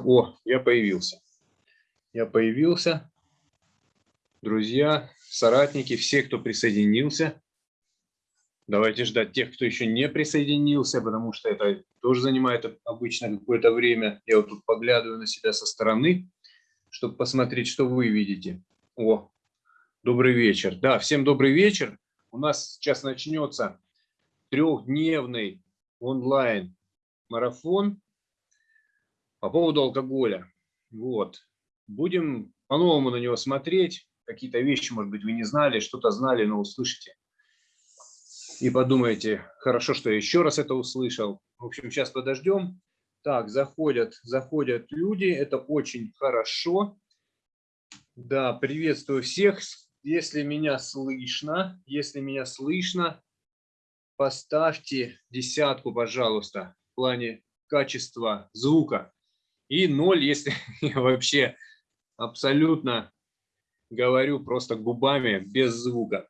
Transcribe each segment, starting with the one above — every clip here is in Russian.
О, я появился. Я появился. Друзья, соратники, все, кто присоединился. Давайте ждать тех, кто еще не присоединился, потому что это тоже занимает обычно какое-то время. Я вот тут поглядываю на себя со стороны, чтобы посмотреть, что вы видите. О, добрый вечер. Да, всем добрый вечер. У нас сейчас начнется трехдневный онлайн-марафон по поводу алкоголя. Вот. Будем по-новому на него смотреть. Какие-то вещи, может быть, вы не знали, что-то знали, но услышите. И подумайте, хорошо, что я еще раз это услышал. В общем, сейчас подождем. Так, заходят, заходят люди, это очень хорошо. Да, приветствую всех. Если меня слышно, если меня слышно, поставьте десятку, пожалуйста, в плане качества звука и ноль, если я вообще абсолютно говорю просто губами, без звука.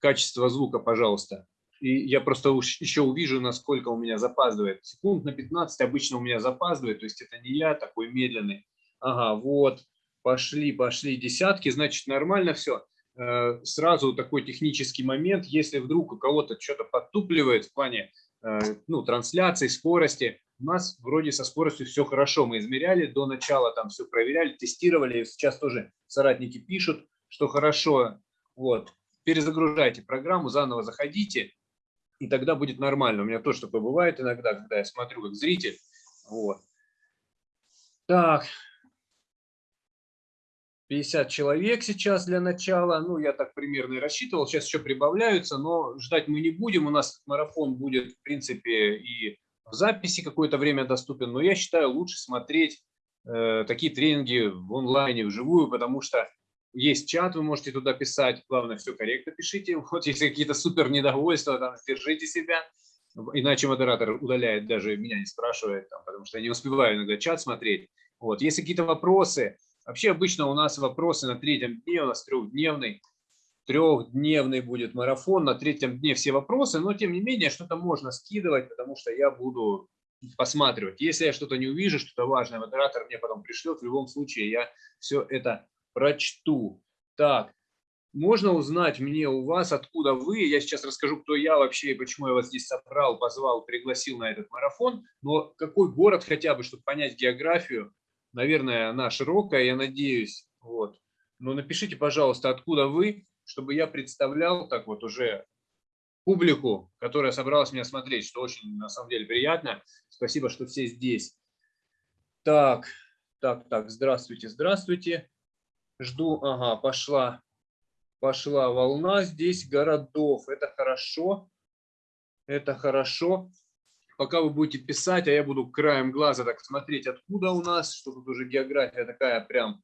Качество звука, пожалуйста. И я просто еще увижу, насколько у меня запаздывает. Секунд на 15 обычно у меня запаздывает, то есть это не я такой медленный. Ага, вот, пошли, пошли десятки, значит нормально все. Э, сразу такой технический момент, если вдруг у кого-то что-то подтупливает в плане э, ну, трансляции, скорости, у нас вроде со скоростью все хорошо. Мы измеряли до начала, там все проверяли, тестировали. Сейчас тоже соратники пишут, что хорошо. Вот. Перезагружайте программу, заново заходите, и тогда будет нормально. У меня тоже такое бывает иногда, когда я смотрю как зритель. Вот. Так, 50 человек сейчас для начала. Ну, я так примерно и рассчитывал. Сейчас еще прибавляются, но ждать мы не будем. У нас марафон будет, в принципе, и в записи какое-то время доступен, но я считаю лучше смотреть э, такие тренинги в онлайне, вживую, потому что есть чат, вы можете туда писать, главное, все корректно пишите. Вот если какие-то супер недовольства, там, держите себя, иначе модератор удаляет, даже меня не спрашивает, там, потому что я не успеваю иногда чат смотреть. Вот. Если какие-то вопросы, вообще обычно у нас вопросы на третьем дне, у нас трехдневный, трехдневный будет марафон, на третьем дне все вопросы, но тем не менее что-то можно скидывать, потому что я буду посматривать. Если я что-то не увижу, что-то важное, модератор мне потом пришлет, в любом случае я все это прочту. Так, можно узнать мне у вас, откуда вы, я сейчас расскажу, кто я вообще и почему я вас здесь собрал, позвал, пригласил на этот марафон, но какой город хотя бы, чтобы понять географию, наверное, она широкая, я надеюсь, вот. Но напишите, пожалуйста, откуда вы, чтобы я представлял так вот уже публику, которая собралась меня смотреть, что очень на самом деле приятно. Спасибо, что все здесь. Так, так, так, здравствуйте, здравствуйте. Жду, ага, пошла, пошла волна здесь городов. Это хорошо, это хорошо. Пока вы будете писать, а я буду краем глаза так смотреть, откуда у нас, что тут уже география такая прям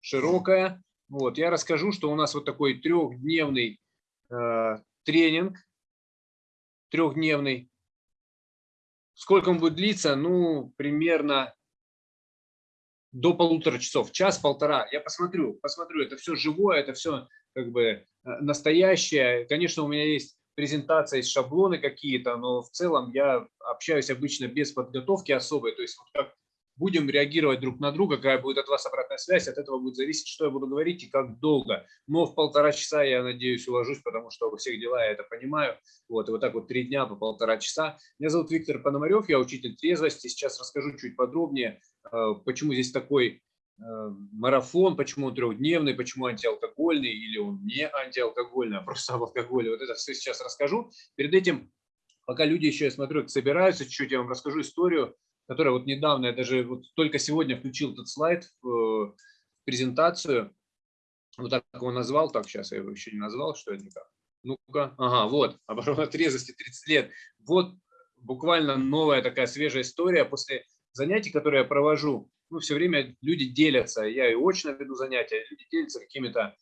широкая. Вот, я расскажу, что у нас вот такой трехдневный э, тренинг, трехдневный. Сколько он будет длиться? Ну, примерно до полутора часов, час-полтора. Я посмотрю, посмотрю, это все живое, это все как бы э, настоящее. Конечно, у меня есть презентация, есть шаблоны какие-то, но в целом я общаюсь обычно без подготовки особой. То есть вот как будем реагировать друг на друга, какая будет от вас обратная связь, от этого будет зависеть, что я буду говорить и как долго. Но в полтора часа, я надеюсь, уложусь, потому что у всех дела я это понимаю. Вот, и вот так вот три дня по полтора часа. Меня зовут Виктор Пономарев, я учитель трезвости. Сейчас расскажу чуть подробнее, э, почему здесь такой э, марафон, почему он трехдневный, почему антиалкогольный или он не антиалкогольный, а просто об алкоголе. Вот это все сейчас расскажу. Перед этим, пока люди еще, я смотрю, собираются, чуть-чуть я вам расскажу историю которая вот недавно, я даже вот только сегодня включил этот слайд в э, презентацию, вот так его назвал, так сейчас я его еще не назвал, что это никак. Ну-ка, ага, вот, оборона трезвости 30 лет. Вот буквально новая такая свежая история после занятий, которые я провожу. Ну, все время люди делятся, я и очно веду занятия, люди делятся какими-то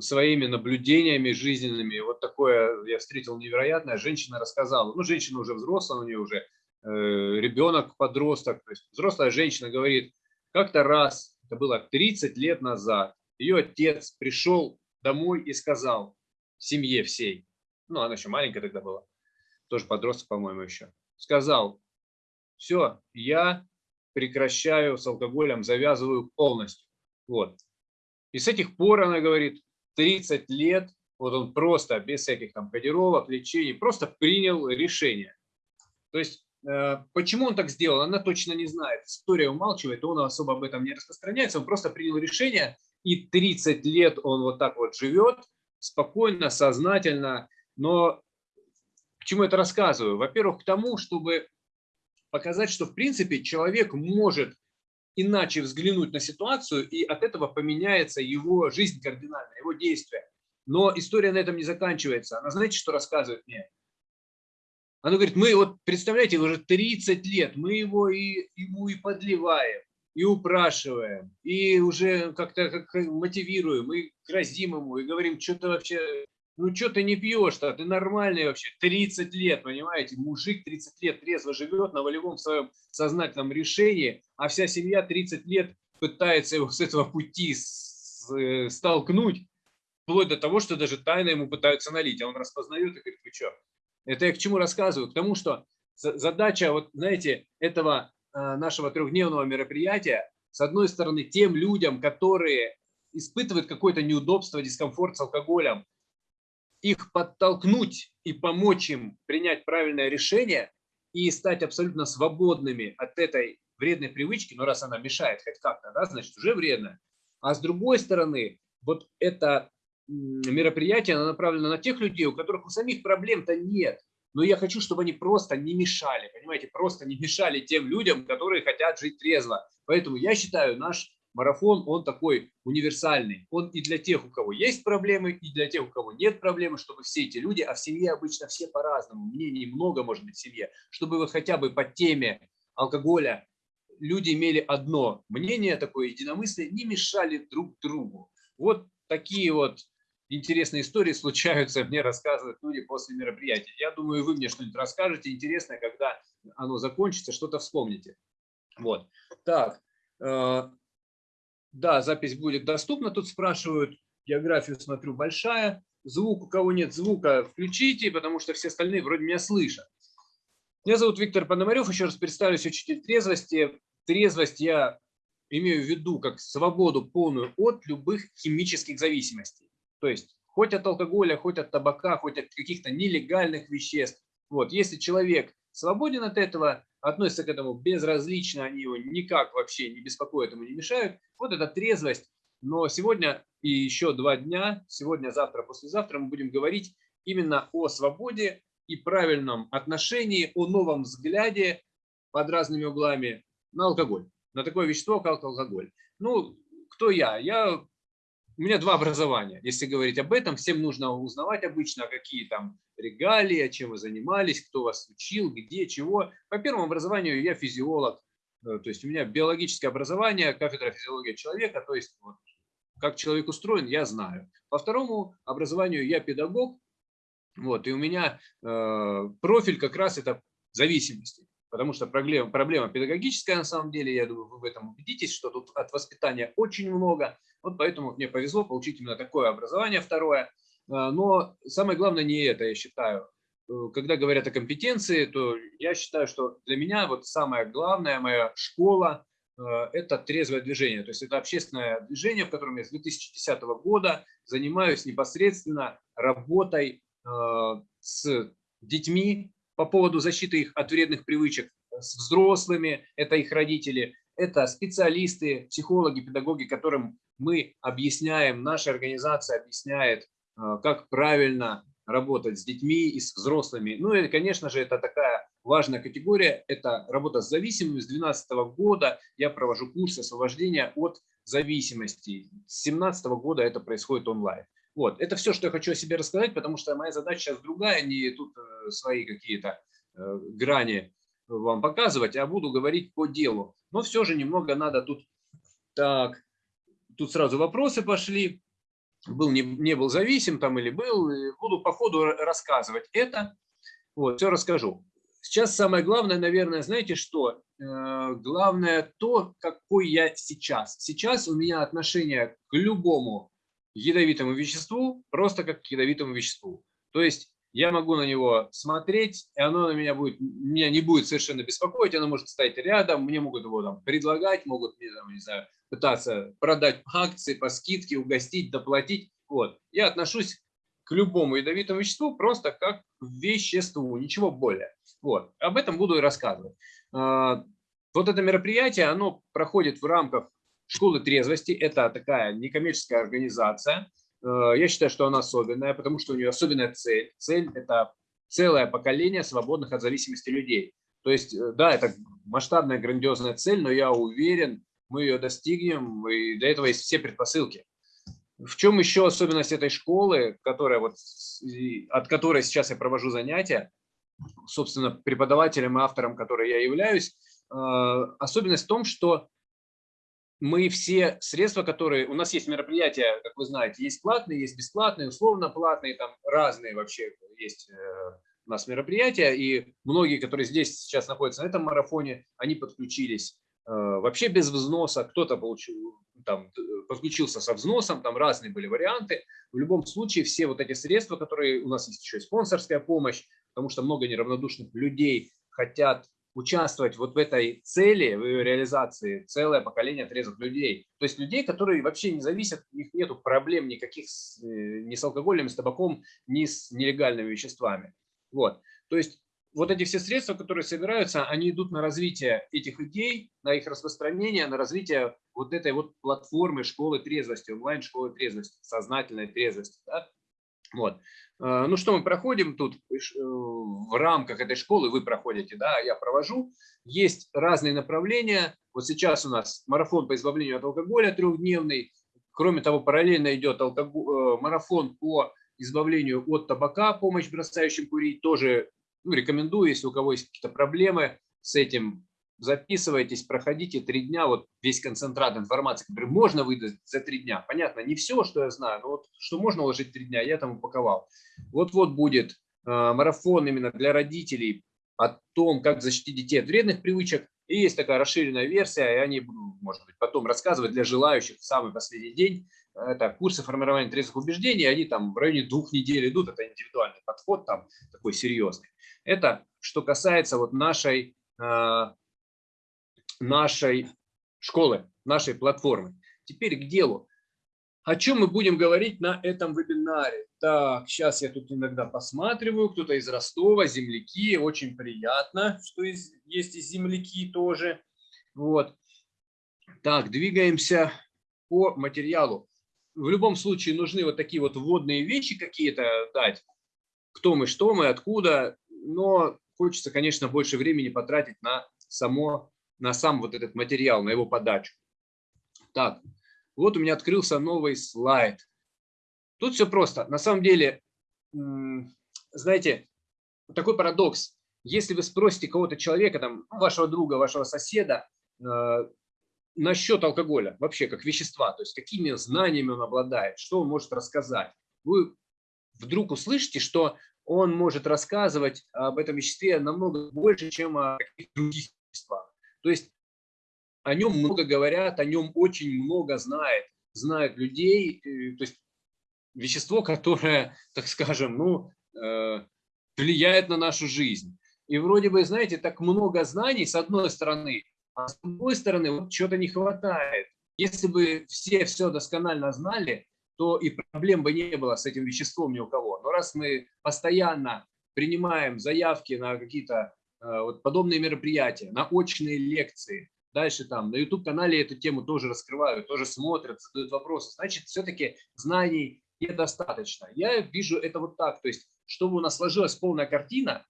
своими наблюдениями жизненными. Вот такое я встретил невероятное. Женщина рассказала, ну, женщина уже взрослая, у нее уже ребенок, подросток, то есть взрослая женщина говорит, как-то раз, это было 30 лет назад, ее отец пришел домой и сказал семье всей, ну она еще маленькая тогда была, тоже подросток, по-моему, еще, сказал, все, я прекращаю с алкоголем, завязываю полностью. Вот. И с этих пор, она говорит, 30 лет, вот он просто без всяких там кодировок, лечений, просто принял решение. То есть, э, почему он так сделал, она точно не знает. История умалчивает, он особо об этом не распространяется, он просто принял решение, и 30 лет он вот так вот живет, спокойно, сознательно. Но к чему это рассказываю? Во-первых, к тому, чтобы показать, что в принципе человек может иначе взглянуть на ситуацию, и от этого поменяется его жизнь кардинально, его действия. Но история на этом не заканчивается. Она знаете, что рассказывает мне? Она говорит, мы вот, представляете, уже 30 лет, мы его и, ему и подливаем, и упрашиваем, и уже как-то как мотивируем, и грозим ему, и говорим, что ты вообще, ну что ты не пьешь-то, ты нормальный вообще, 30 лет, понимаете, мужик 30 лет трезво живет на волевом своем сознательном решении, а вся семья 30 лет пытается его с этого пути э, столкнуть, вплоть до того, что даже тайно ему пытаются налить, а он распознает и говорит, вы что? Это я к чему рассказываю? К тому, что задача, вот знаете, этого Э, нашего трехдневного мероприятия, с одной стороны, тем людям, которые испытывают какое-то неудобство, дискомфорт с алкоголем, их подтолкнуть и помочь им принять правильное решение и стать абсолютно свободными от этой вредной привычки, но раз она мешает хоть как-то, да, значит уже вредно. А с другой стороны, вот это мероприятие оно направлено на тех людей, у которых у самих проблем-то нет но я хочу, чтобы они просто не мешали, понимаете, просто не мешали тем людям, которые хотят жить трезво. Поэтому я считаю, наш марафон, он такой универсальный. Он и для тех, у кого есть проблемы, и для тех, у кого нет проблемы, чтобы все эти люди, а в семье обычно все по-разному, мнений много может быть в семье, чтобы вот хотя бы по теме алкоголя люди имели одно мнение, такое единомыслие, не мешали друг другу. Вот такие вот интересные истории случаются, мне рассказывают люди после мероприятия. Я думаю, вы мне что-нибудь расскажете интересное, когда оно закончится, что-то вспомните. Вот. Так. Э, да, запись будет доступна. Тут спрашивают, географию смотрю большая. Звук, у кого нет звука, включите, потому что все остальные вроде меня слышат. Меня зовут Виктор Пономарев, еще раз представлюсь, учитель трезвости. Трезвость я имею в виду как свободу полную от любых химических зависимостей. То есть хоть от алкоголя, хоть от табака, хоть от каких-то нелегальных веществ. Вот, если человек свободен от этого, относится к этому безразлично, они его никак вообще не беспокоят, ему не мешают, вот это трезвость. Но сегодня и еще два дня, сегодня, завтра, послезавтра мы будем говорить именно о свободе и правильном отношении, о новом взгляде под разными углами на алкоголь, на такое вещество, как алкоголь. Ну, кто я? Я у меня два образования. Если говорить об этом, всем нужно узнавать обычно, какие там регалии, чем вы занимались, кто вас учил, где, чего. По первому образованию я физиолог, э, то есть у меня биологическое образование, кафедра физиологии человека, то есть вот, как человек устроен, я знаю. По второму образованию я педагог, вот, и у меня э, профиль как раз это зависимости потому что проблема, проблема педагогическая на самом деле, я думаю, вы в этом убедитесь, что тут от воспитания очень много, вот поэтому мне повезло получить именно такое образование второе, а, но самое главное не это, я считаю. Э, когда говорят о компетенции, то я считаю, что для меня вот самая главная моя школа э, – это трезвое движение. То есть это общественное движение, в котором я с 2010 года занимаюсь непосредственно работой э, с детьми, по поводу защиты их от вредных привычек с взрослыми, это их родители, это специалисты, психологи, педагоги, которым мы объясняем, наша организация объясняет, э, как правильно работать с детьми и с взрослыми. Ну и, конечно же, это такая важная категория, это работа с зависимыми. С 2012 года я провожу курсы освобождения от зависимости. С 2017 года это происходит онлайн. Вот, это все, что я хочу о себе рассказать, потому что моя задача сейчас другая, не тут э, свои какие-то э, грани вам показывать, а буду говорить по делу. Но все же немного надо тут... Так, тут сразу вопросы пошли. Был, не, не был зависим там или был. Буду по ходу рассказывать это. Вот, все расскажу. Сейчас самое главное, наверное, знаете что? Э, главное то, какой я сейчас. Сейчас у меня отношение к любому ядовитому веществу просто как к ядовитому веществу. То есть я могу на него смотреть, и оно на меня будет, меня не будет совершенно беспокоить, оно может стоять рядом, мне могут его там предлагать, могут мне, там, не знаю, пытаться продать акции по скидке, угостить, доплатить. Вот. Я отношусь к любому ядовитому веществу просто как к веществу, ничего более. Вот. Об этом буду и рассказывать. А, вот это мероприятие, оно проходит в рамках школы трезвости. Это такая некоммерческая организация, Э, я считаю, что она особенная, потому что у нее особенная цель. Цель – это целое поколение свободных от зависимости людей. То есть, э, да, это масштабная, грандиозная цель, но я уверен, мы ее достигнем, и для этого есть все предпосылки. В чем еще особенность этой школы, которая вот, от которой сейчас я провожу занятия, собственно, преподавателем и автором, которой я являюсь, э, особенность в том, что мы все средства, которые... У нас есть мероприятия, как вы знаете, есть платные, есть бесплатные, условно платные, там разные вообще есть э, у нас мероприятия, и многие, которые здесь сейчас находятся на этом марафоне, они подключились вообще без взноса, кто-то получил, там, подключился со взносом, там разные были варианты. В любом случае все вот эти средства, которые у нас есть еще и спонсорская помощь, потому что много неравнодушных людей хотят участвовать вот в этой цели, в ее реализации целое поколение отрезок людей. То есть людей, которые вообще не зависят, у них нет проблем никаких с, э, ни с алкоголем, с табаком, ни с нелегальными веществами. Вот. То есть вот эти все средства, которые собираются, они идут на развитие этих идей, на их распространение, на развитие вот этой вот платформы школы трезвости, онлайн-школы трезвости, сознательной трезвости. Да? Вот. Э, ну что мы проходим тут э, в рамках этой школы, вы проходите, да, я провожу. Есть разные направления. Вот сейчас у нас марафон по избавлению от алкоголя трехдневный. Кроме того, параллельно идет алкоголь, э, марафон по избавлению от табака, помощь бросающим курить. Тоже ну, рекомендую, если у кого есть какие-то проблемы с этим, записывайтесь, проходите три дня, вот весь концентрат информации, который можно выдать за три дня. Понятно, не все, что я знаю, но вот что можно уложить три дня, я там упаковал. Вот-вот будет э, марафон именно для родителей о том, как защитить детей от вредных привычек. И есть такая расширенная версия, и они может быть, потом рассказывать для желающих в самый последний день. Это курсы формирования трезвых убеждений, они там в районе двух недель идут, это индивидуальный подход, там такой серьезный. Это что касается вот нашей э, нашей школы, нашей платформы. Теперь к делу. О чем мы будем говорить на этом вебинаре? Так, сейчас я тут иногда посматриваю. Кто-то из Ростова, земляки. Очень приятно, что есть и земляки тоже. Вот. Так, двигаемся по материалу. В любом случае нужны вот такие вот вводные вещи какие-то дать. Кто мы, что мы, откуда. Но хочется, конечно, больше времени потратить на само на сам вот этот материал, на его подачу. Так, вот у меня открылся новый слайд. Тут все просто. На самом деле, знаете, такой парадокс. Если вы спросите кого-то человека, там, вашего друга, вашего соседа, э, насчет алкоголя, вообще как вещества, то есть какими знаниями он обладает, что он может рассказать, вы вдруг услышите, что он может рассказывать об этом веществе намного больше, чем о каких-то других веществах. То есть о нем много говорят, о нем очень много знает, знают людей. Э, то есть вещество, которое, так скажем, ну, э, влияет на нашу жизнь. И вроде бы, знаете, так много знаний с одной стороны, а с другой стороны вот чего-то не хватает. Если бы все все досконально знали, то и проблем бы не было с этим веществом ни у кого. Но раз мы постоянно принимаем заявки на какие-то Э, вот подобные мероприятия, на очные лекции. Дальше там на YouTube-канале эту тему тоже раскрывают, тоже смотрят, задают вопросы. Значит, все-таки знаний недостаточно. Я вижу это вот так. То есть, чтобы у нас сложилась полная картина,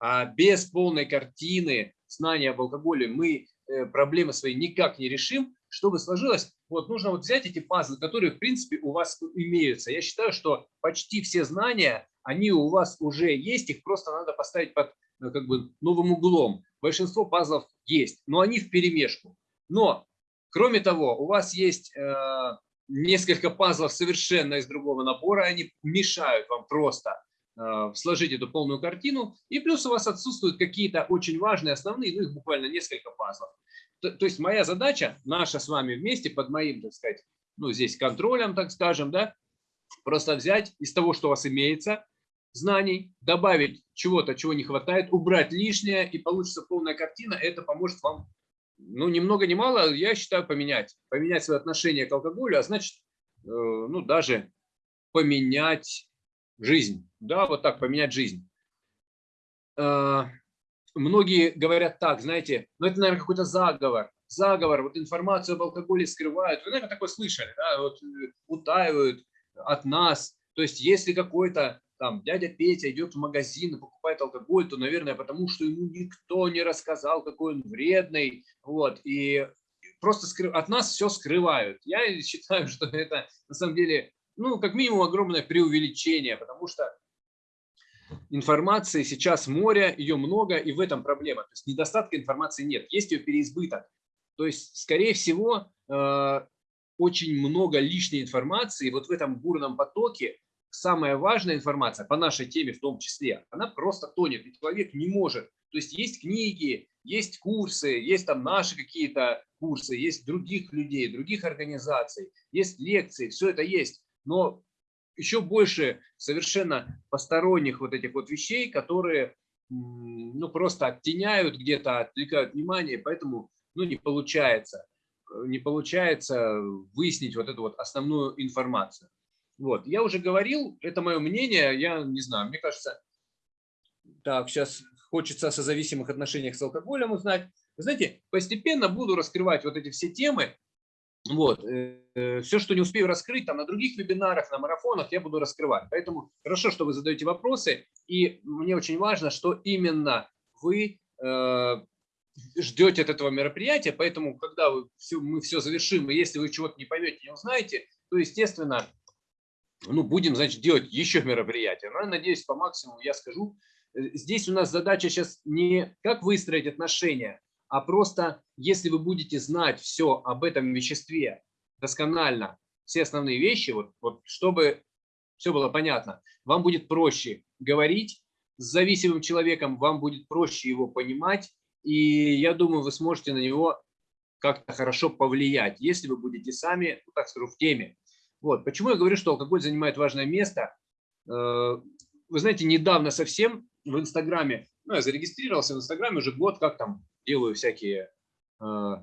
а без полной картины знания об алкоголе мы э, проблемы свои никак не решим, чтобы сложилось, вот нужно вот взять эти пазлы, которые в принципе у вас имеются. Я считаю, что почти все знания, они у вас уже есть, их просто надо поставить под как бы новым углом. Большинство пазлов есть, но они в перемешку. Но, кроме того, у вас есть э, несколько пазлов совершенно из другого набора, они мешают вам просто э, сложить эту полную картину. И плюс у вас отсутствуют какие-то очень важные, основные, ну их буквально несколько пазлов. То, то есть моя задача, наша с вами вместе, под моим, так сказать, ну здесь контролем, так скажем, да, просто взять из того, что у вас имеется, знаний, добавить чего-то, чего не хватает, убрать лишнее, и получится полная картина. Это поможет вам, ну, ни много ни мало, я считаю, поменять. Поменять свое отношение к алкоголю, а значит, э, ну, даже поменять жизнь. Да, вот так, поменять жизнь. Э, многие говорят так, знаете, ну, это, наверное, какой-то заговор. Заговор, вот информацию об алкоголе скрывают. Вы, наверное, такое слышали, да, вот э, утаивают от нас. То есть, если какой-то там дядя Петя идет в магазин и покупает алкоголь, то, наверное, потому что ему никто не рассказал, какой он вредный, вот, и просто скры... от нас все скрывают. Я считаю, что это на самом деле, ну, как минимум, огромное преувеличение, потому что информации сейчас море, ее много, и в этом проблема. То есть недостатка информации нет, есть ее переизбыток. То есть, скорее всего, э, очень много лишней информации вот в этом бурном потоке, самая важная информация по нашей теме в том числе, она просто тонет, и человек не может. То есть есть книги, есть курсы, есть там наши какие-то курсы, есть других людей, других организаций, есть лекции, все это есть. Но еще больше совершенно посторонних вот этих вот вещей, которые ну, просто оттеняют где-то, отвлекают внимание, поэтому ну, не получается, не получается выяснить вот эту вот основную информацию. Вот. Я уже говорил, это мое мнение, я не знаю, мне кажется, так, сейчас хочется о созависимых отношениях с алкоголем узнать. Вы знаете, постепенно буду раскрывать вот эти все темы. Вот. Э, все, что не успею раскрыть, там на других вебинарах, на марафонах, я буду раскрывать. Поэтому хорошо, что вы задаете вопросы. И мне очень важно, что именно вы э, ждете от этого мероприятия. Поэтому, когда вы все, мы все завершим, и если вы чего-то не поймете, не узнаете, то, естественно, ну, будем, значит, делать еще мероприятия. Но надеюсь, по максимуму я скажу. Э, здесь у нас задача сейчас не как выстроить отношения, а просто, если вы будете знать все об этом веществе досконально, все основные вещи, вот, вот чтобы все было понятно, вам будет проще говорить с зависимым человеком, вам будет проще его понимать, и я думаю, вы сможете на него как-то хорошо повлиять, если вы будете сами, ну, так скажу, в теме. Вот. Почему я говорю, что алкоголь занимает важное место? Э, вы знаете, недавно совсем в Инстаграме, ну, я зарегистрировался в Инстаграме уже год, как там делаю всякие э,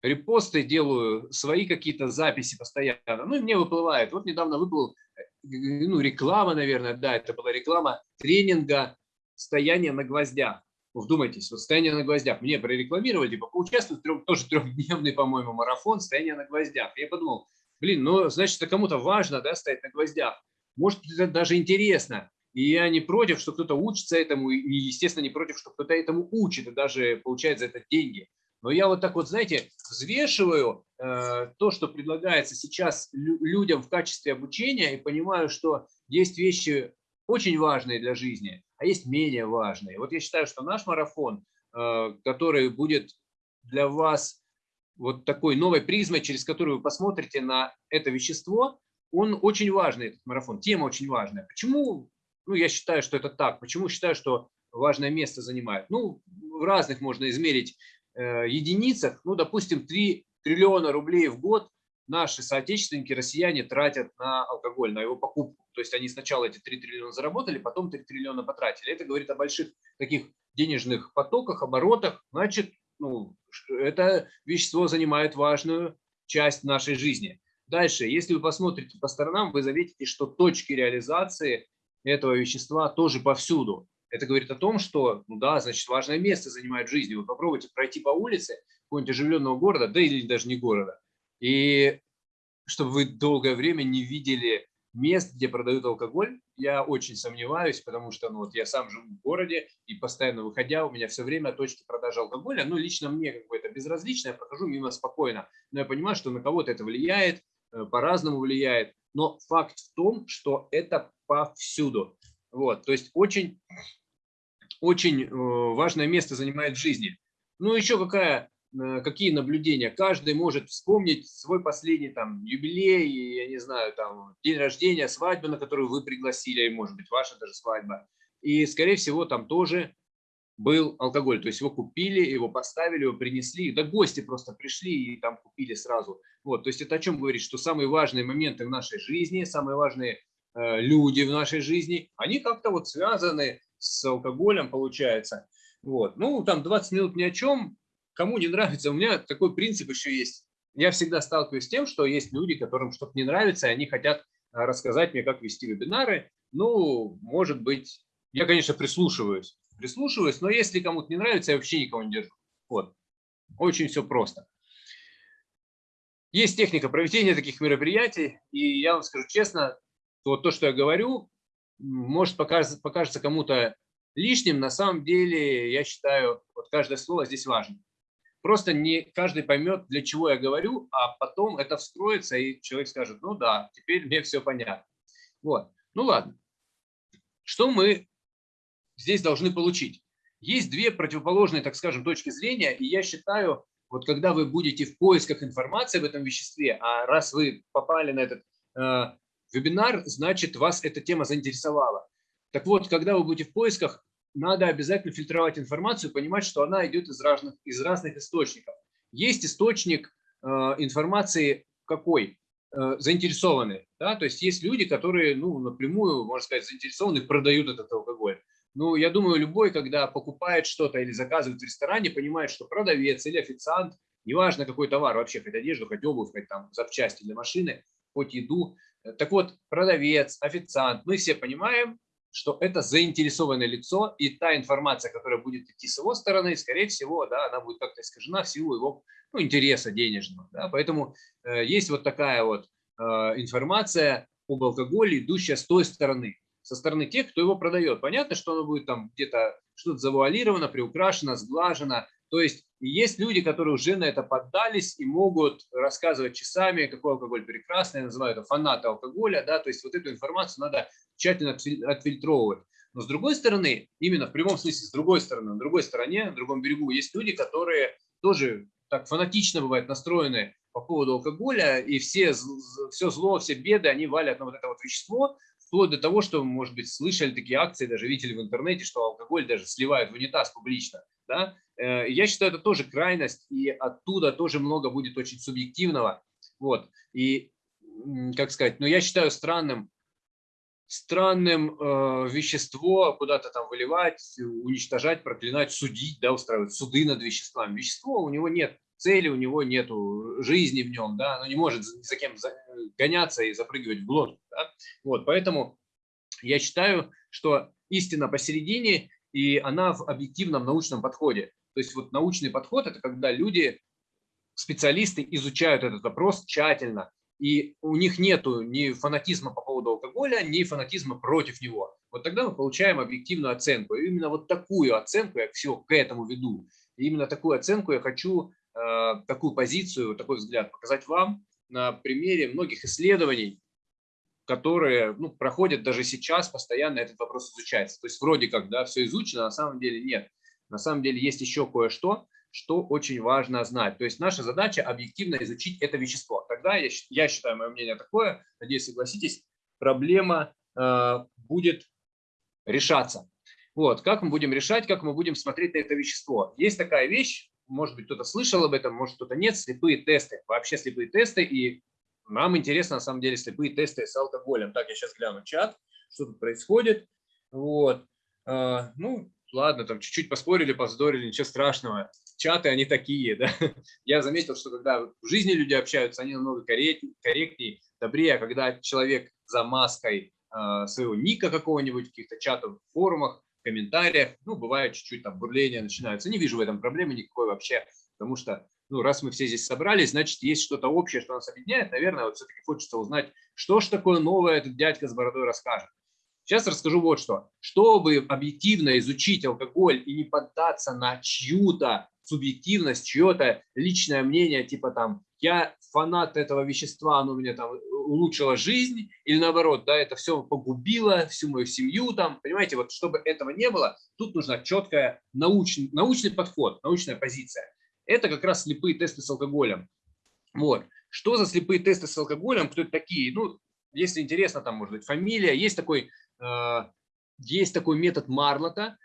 репосты, делаю свои какие-то записи постоянно. Ну, и мне выплывает. Вот недавно выплыл, э, ну, реклама, наверное, да, это была реклама тренинга «Стояние на гвоздях». Вдумайтесь, вот «Стояние на гвоздях». Мне прорекламировали, типа, поучаствовать, трем, тоже трехдневный, по-моему, марафон «Стояние на гвоздях». Я подумал, блин, ну, значит, это кому-то важно, да, стоять на гвоздях. Может, это даже интересно. И я не против, что кто-то учится этому, и, естественно, не против, что кто-то этому учит, и даже получает за это деньги. Но я вот так вот, знаете, взвешиваю э, то, что предлагается сейчас людям в качестве обучения, и понимаю, что есть вещи очень важные для жизни, а есть менее важные. Вот я считаю, что наш марафон, э, который будет для вас вот такой новой призмой, через которую вы посмотрите на это вещество, он очень важный, этот марафон, тема очень важная. Почему? Ну, я считаю, что это так. Почему считаю, что важное место занимает? Ну, в разных можно измерить э, единицах. Ну, допустим, 3 триллиона рублей в год наши соотечественники, россияне тратят на алкоголь, на его покупку. То есть они сначала эти 3 триллиона заработали, потом 3 триллиона потратили. Это говорит о больших таких денежных потоках, оборотах. Значит, ну, это вещество занимает важную часть нашей жизни. Дальше, если вы посмотрите по сторонам, вы заметите, что точки реализации этого вещества тоже повсюду. Это говорит о том, что, ну да, значит, важное место занимает в жизни. Вы попробуйте пройти по улице какого-нибудь оживленного города, да или даже не города, и чтобы вы долгое время не видели мест, где продают алкоголь, я очень сомневаюсь, потому что ну, вот я сам живу в городе и постоянно выходя, у меня все время точки продажи алкоголя. Ну, лично мне как бы это безразлично, я прохожу мимо спокойно. Но я понимаю, что на кого-то это влияет, э, по-разному влияет. Но факт в том, что это повсюду. Вот, то есть очень, очень э, важное место занимает в жизни. Ну, еще какая какие наблюдения. Каждый может вспомнить свой последний там юбилей, я не знаю, там день рождения, свадьбу, на которую вы пригласили, или может быть ваша даже свадьба. И, скорее всего, там тоже был алкоголь. То есть его купили, его поставили, его принесли. Да гости просто пришли и там купили сразу. Вот, то есть это о чем говорит, что самые важные моменты в нашей жизни, самые важные э, э, люди в нашей жизни, они как-то вот связаны с алкоголем, получается. Вот. Ну, там 20 минут ни о чем, кому не нравится. У меня такой принцип еще есть. Я всегда сталкиваюсь с тем, что есть люди, которым что-то не нравится, и они хотят рассказать мне, как вести вебинары. Ну, может быть, я, конечно, прислушиваюсь, прислушиваюсь, но если кому-то не нравится, я вообще никого не держу. Вот. Очень все просто. Есть техника проведения таких мероприятий, и я вам скажу честно, вот то, что я говорю, может покажется кому-то лишним, на самом деле я считаю, вот каждое слово здесь важно. Просто не каждый поймет, для чего я говорю, а потом это встроится, и человек скажет, ну да, теперь мне все понятно. Вот. Ну ладно. Что мы здесь должны получить? Есть две противоположные, так скажем, точки зрения, и я считаю, вот когда вы будете в поисках информации об этом веществе, а раз вы попали на этот э, вебинар, значит, вас эта тема заинтересовала. Так вот, когда вы будете в поисках, надо обязательно фильтровать информацию, понимать, что она идет из разных, из разных источников. Есть источник э, информации какой? Э, заинтересованный. Да? То есть есть люди, которые ну, напрямую, можно сказать, заинтересованы, продают этот алкоголь. Ну, я думаю, любой, когда покупает что-то или заказывает в ресторане, понимает, что продавец или официант, неважно какой товар вообще, хоть одежду, хоть обувь, хоть там запчасти для машины, хоть еду. Так вот, продавец, официант, мы все понимаем, что это заинтересованное лицо, и та информация, которая будет идти с его стороны, скорее всего, да, она будет как-то искажена в силу его ну, интереса денежного. Да, поэтому э, есть вот такая вот э, информация об алкоголе, идущая с той стороны со стороны тех, кто его продает. Понятно, что оно будет там где-то что-то завуалировано, приукрашено, сглажено. То есть есть люди, которые уже на это поддались и могут рассказывать часами, какой алкоголь прекрасный, называют это фанаты алкоголя. Да? То есть вот эту информацию надо тщательно отфильтровывать. Но с другой стороны, именно в прямом смысле, с другой стороны, на другой стороне, на другом берегу, есть люди, которые тоже так фанатично бывают настроены по поводу алкоголя, и все, все зло, все беды, они валят на вот это вот вещество, вплоть до того, что, может быть, слышали такие акции, даже видели в интернете, что алкоголь даже сливают в унитаз публично. Да? Э, я считаю, это тоже крайность, и оттуда тоже много будет очень субъективного. Вот. И, как сказать, но я считаю странным, странным э, вещество куда-то там выливать, уничтожать, проклинать, судить, да, устраивать суды над веществами. Вещество у него нет цели, у него нет жизни в нем, да, оно не может за кем гоняться и запрыгивать в глотку. Да? Вот, поэтому я считаю, что истина посередине, и она в объективном научном подходе. То есть вот научный подход – это когда люди, специалисты изучают этот вопрос тщательно, и у них нет ни фанатизма по поводу алкоголя, ни фанатизма против него. Вот тогда мы получаем объективную оценку. И именно вот такую оценку я все к этому веду. И именно такую оценку я хочу такую позицию, такой взгляд показать вам на примере многих исследований, которые ну, проходят даже сейчас, постоянно этот вопрос изучается. То есть вроде как да, все изучено, на самом деле нет. На самом деле есть еще кое-что, что очень важно знать. То есть наша задача объективно изучить это вещество. Тогда, я, я считаю, мое мнение такое, надеюсь, согласитесь, проблема э, будет решаться. Вот, как мы будем решать, как мы будем смотреть на это вещество. Есть такая вещь, может быть, кто-то слышал об этом, может, кто-то нет, слепые тесты. Вообще слепые тесты, и нам интересно, на самом деле, слепые тесты с алкоголем. Так, я сейчас гляну чат, что тут происходит. Вот. А, ну, ладно, там чуть-чуть поспорили, поздорили, ничего страшного. Чаты, они такие, да. Я заметил, что когда в жизни люди общаются, они намного корректнее, добрее, а когда человек за маской а, своего ника какого-нибудь в каких-то чатах, форумах, комментариях, ну, бывает чуть-чуть там бурления начинаются. Не вижу в этом проблемы никакой вообще, потому что, ну, раз мы все здесь собрались, значит, есть что-то общее, что нас объединяет. Наверное, вот все-таки хочется узнать, что ж такое новое этот дядька с бородой расскажет. Сейчас расскажу вот что. Чтобы объективно изучить алкоголь и не поддаться на чью-то субъективность, чье-то личное мнение, типа там, я фанат этого вещества, оно мне там улучшило жизнь, или наоборот, да, это все погубило всю мою семью, там, понимаете, вот чтобы этого не было, тут нужна четкая научный, научный подход, научная позиция. Это как раз слепые тесты с алкоголем. Вот. Что за слепые тесты с алкоголем, кто это такие? Ну, если интересно, там может быть фамилия, есть такой, э, есть такой метод Марлота,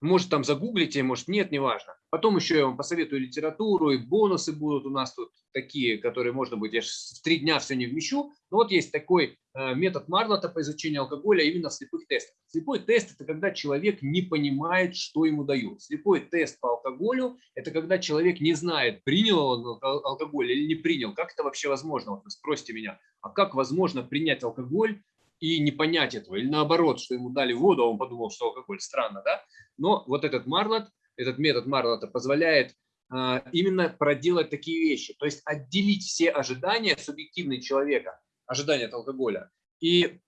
Может, там загуглите, может, нет, неважно. Потом еще я вам посоветую литературу, и бонусы будут у нас тут такие, которые, можно будет, я в три дня все не вмещу. Но вот есть такой э, метод Марлота по изучению алкоголя именно в слепых тестах. Слепой тест – это когда человек не понимает, что ему дают. Слепой тест по алкоголю – это когда человек не знает, принял он алкоголь или не принял. Как это вообще возможно? Вот вы спросите меня, а как возможно принять алкоголь и не понять этого, или наоборот, что ему дали воду, а он подумал, что алкоголь, странно, да? Но вот этот Марлот, этот метод Марлота позволяет а, именно проделать такие вещи, то есть отделить все ожидания субъективные человека, ожидания от алкоголя, и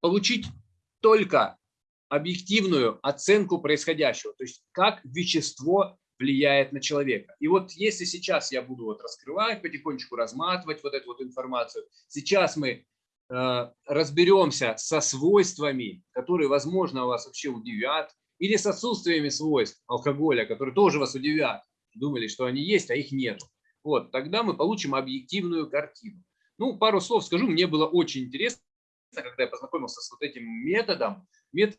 получить только объективную оценку происходящего, то есть как вещество влияет на человека. И вот если сейчас я буду вот раскрывать, потихонечку разматывать вот эту вот информацию, сейчас мы разберемся со свойствами, которые, возможно, вас вообще удивят, или с отсутствиями свойств алкоголя, которые тоже вас удивят. Думали, что они есть, а их нет. Вот, тогда мы получим объективную картину. Ну, пару слов скажу, мне было очень интересно, когда я познакомился с вот этим методом. Метод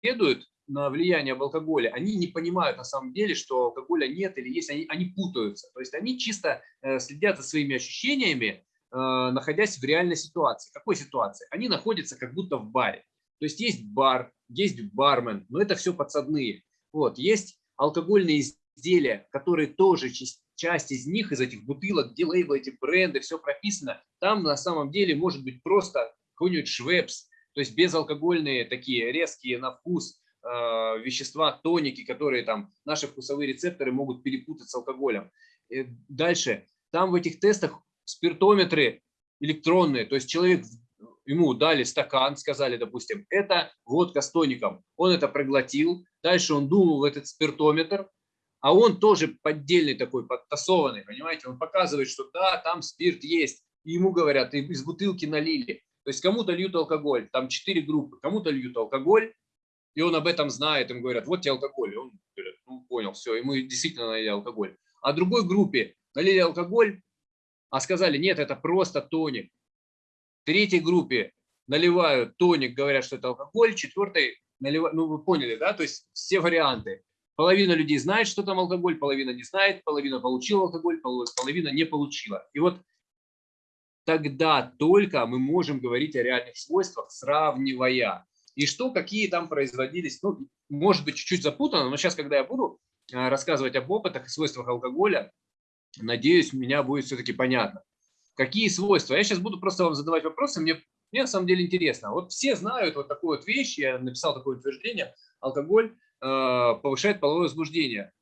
следует на влияние алкоголя, они не понимают на самом деле, что алкоголя нет или есть, они, они путаются. То есть они чисто э, следят за своими ощущениями, Э, находясь в реальной ситуации. Какой ситуации? Они находятся как будто в баре. То есть есть бар, есть бармен, но это все подсадные. Вот, есть алкогольные изделия, которые тоже часть, часть из них, из этих бутылок, где лейблы, эти бренды, все прописано. Там на самом деле может быть просто какой-нибудь швепс, то есть безалкогольные такие резкие на вкус э, вещества, тоники, которые там наши вкусовые рецепторы могут перепутать с алкоголем. И дальше, там в этих тестах спиртометры электронные, то есть человек, ему дали стакан, сказали, допустим, это водка с тоником, он это проглотил, дальше он думал в этот спиртометр, а он тоже поддельный такой, подтасованный, понимаете, он показывает, что да, там спирт есть, и ему говорят, из бутылки налили, то есть кому-то льют алкоголь, там четыре группы, кому-то льют алкоголь, и он об этом знает, им говорят, вот тебе алкоголь, и он говорит, ну понял, все, ему действительно налили алкоголь. А другой группе налили алкоголь, а сказали, нет, это просто тоник. Третьей группе наливают тоник, говорят, что это алкоголь, четвертой наливают, ну вы поняли, да, то есть все варианты. Половина людей знает, что там алкоголь, половина не знает, половина получила алкоголь, половина не получила. И вот тогда только мы можем говорить о реальных свойствах, сравнивая. И что, какие там производились, ну, может быть, чуть-чуть запутано, но сейчас, когда я буду э, рассказывать об опытах и свойствах алкоголя, Надеюсь, меня будет все-таки понятно. Какие свойства? Я сейчас буду просто вам задавать вопросы, мне, мне на самом деле интересно. Вот все знают вот такую вот вещь, я написал такое утверждение, алкоголь э, повышает половое возбуждение.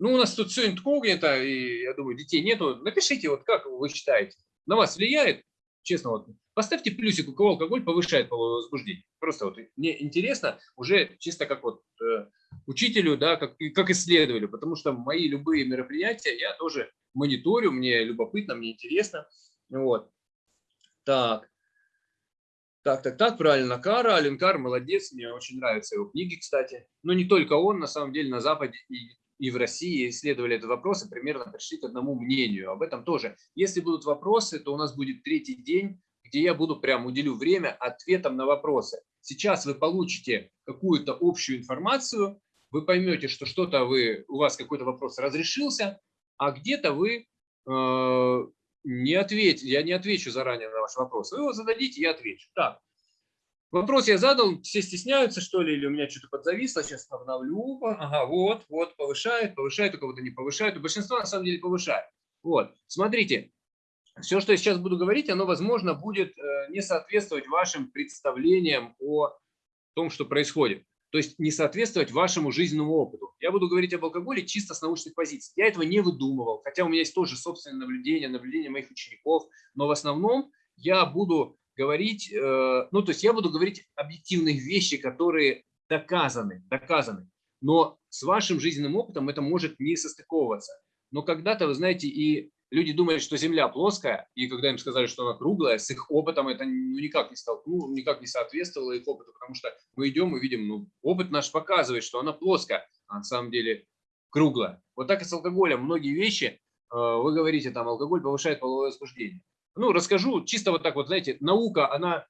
Ну, у нас тут все инкогнито, и я думаю, детей нету. Напишите, вот как вы считаете, на вас влияет? Честно, вот поставьте плюсик, у кого алкоголь повышает половое возбуждение. Просто вот мне интересно, уже чисто как вот э, учителю, да, как, как исследователю, потому что мои любые мероприятия я тоже мониторю, мне любопытно, мне интересно. Вот. Так. Так, так, так, правильно, Кара, Аленкар, молодец, мне очень нравятся его книги, кстати. Но не только он, на самом деле, на Западе и, и в России исследовали этот вопрос и примерно пришли к одному мнению. Об этом тоже. Если будут вопросы, то у нас будет третий день, где я буду прям уделю время ответам на вопросы. Сейчас вы получите какую-то общую информацию, вы поймете, что что-то вы, у вас какой-то вопрос разрешился, а где-то вы э, не ответите, я не отвечу заранее на ваш вопрос. Вы его зададите, я отвечу. Так, вопрос я задал, все стесняются, что ли, или у меня что-то подзависло, сейчас обновлю. Ага, вот, вот, повышает, повышает, у кого-то не повышает, у большинства на самом деле повышает. Вот, смотрите, все, что я сейчас буду говорить, оно, возможно, будет э, не соответствовать вашим представлениям о том, что происходит то есть не соответствовать вашему жизненному опыту. Я буду говорить об алкоголе чисто с научных позиций. Я этого не выдумывал, хотя у меня есть тоже собственное наблюдение, наблюдение моих учеников, но в основном я буду говорить, э, ну то есть я буду говорить объективных вещи, которые доказаны, доказаны. Но с вашим жизненным опытом это может не состыковываться. Но когда-то, вы знаете, и люди думали, что Земля плоская, и когда им сказали, что она круглая, с их опытом это ну, никак не столкнуло, никак не соответствовало их опыту, потому что мы идем и видим, ну, опыт наш показывает, что она плоская, а на самом деле круглая. Вот так и с алкоголем. Многие вещи, э, вы говорите, там, алкоголь повышает половое возбуждение. Ну, расскажу чисто вот так вот, знаете, наука, она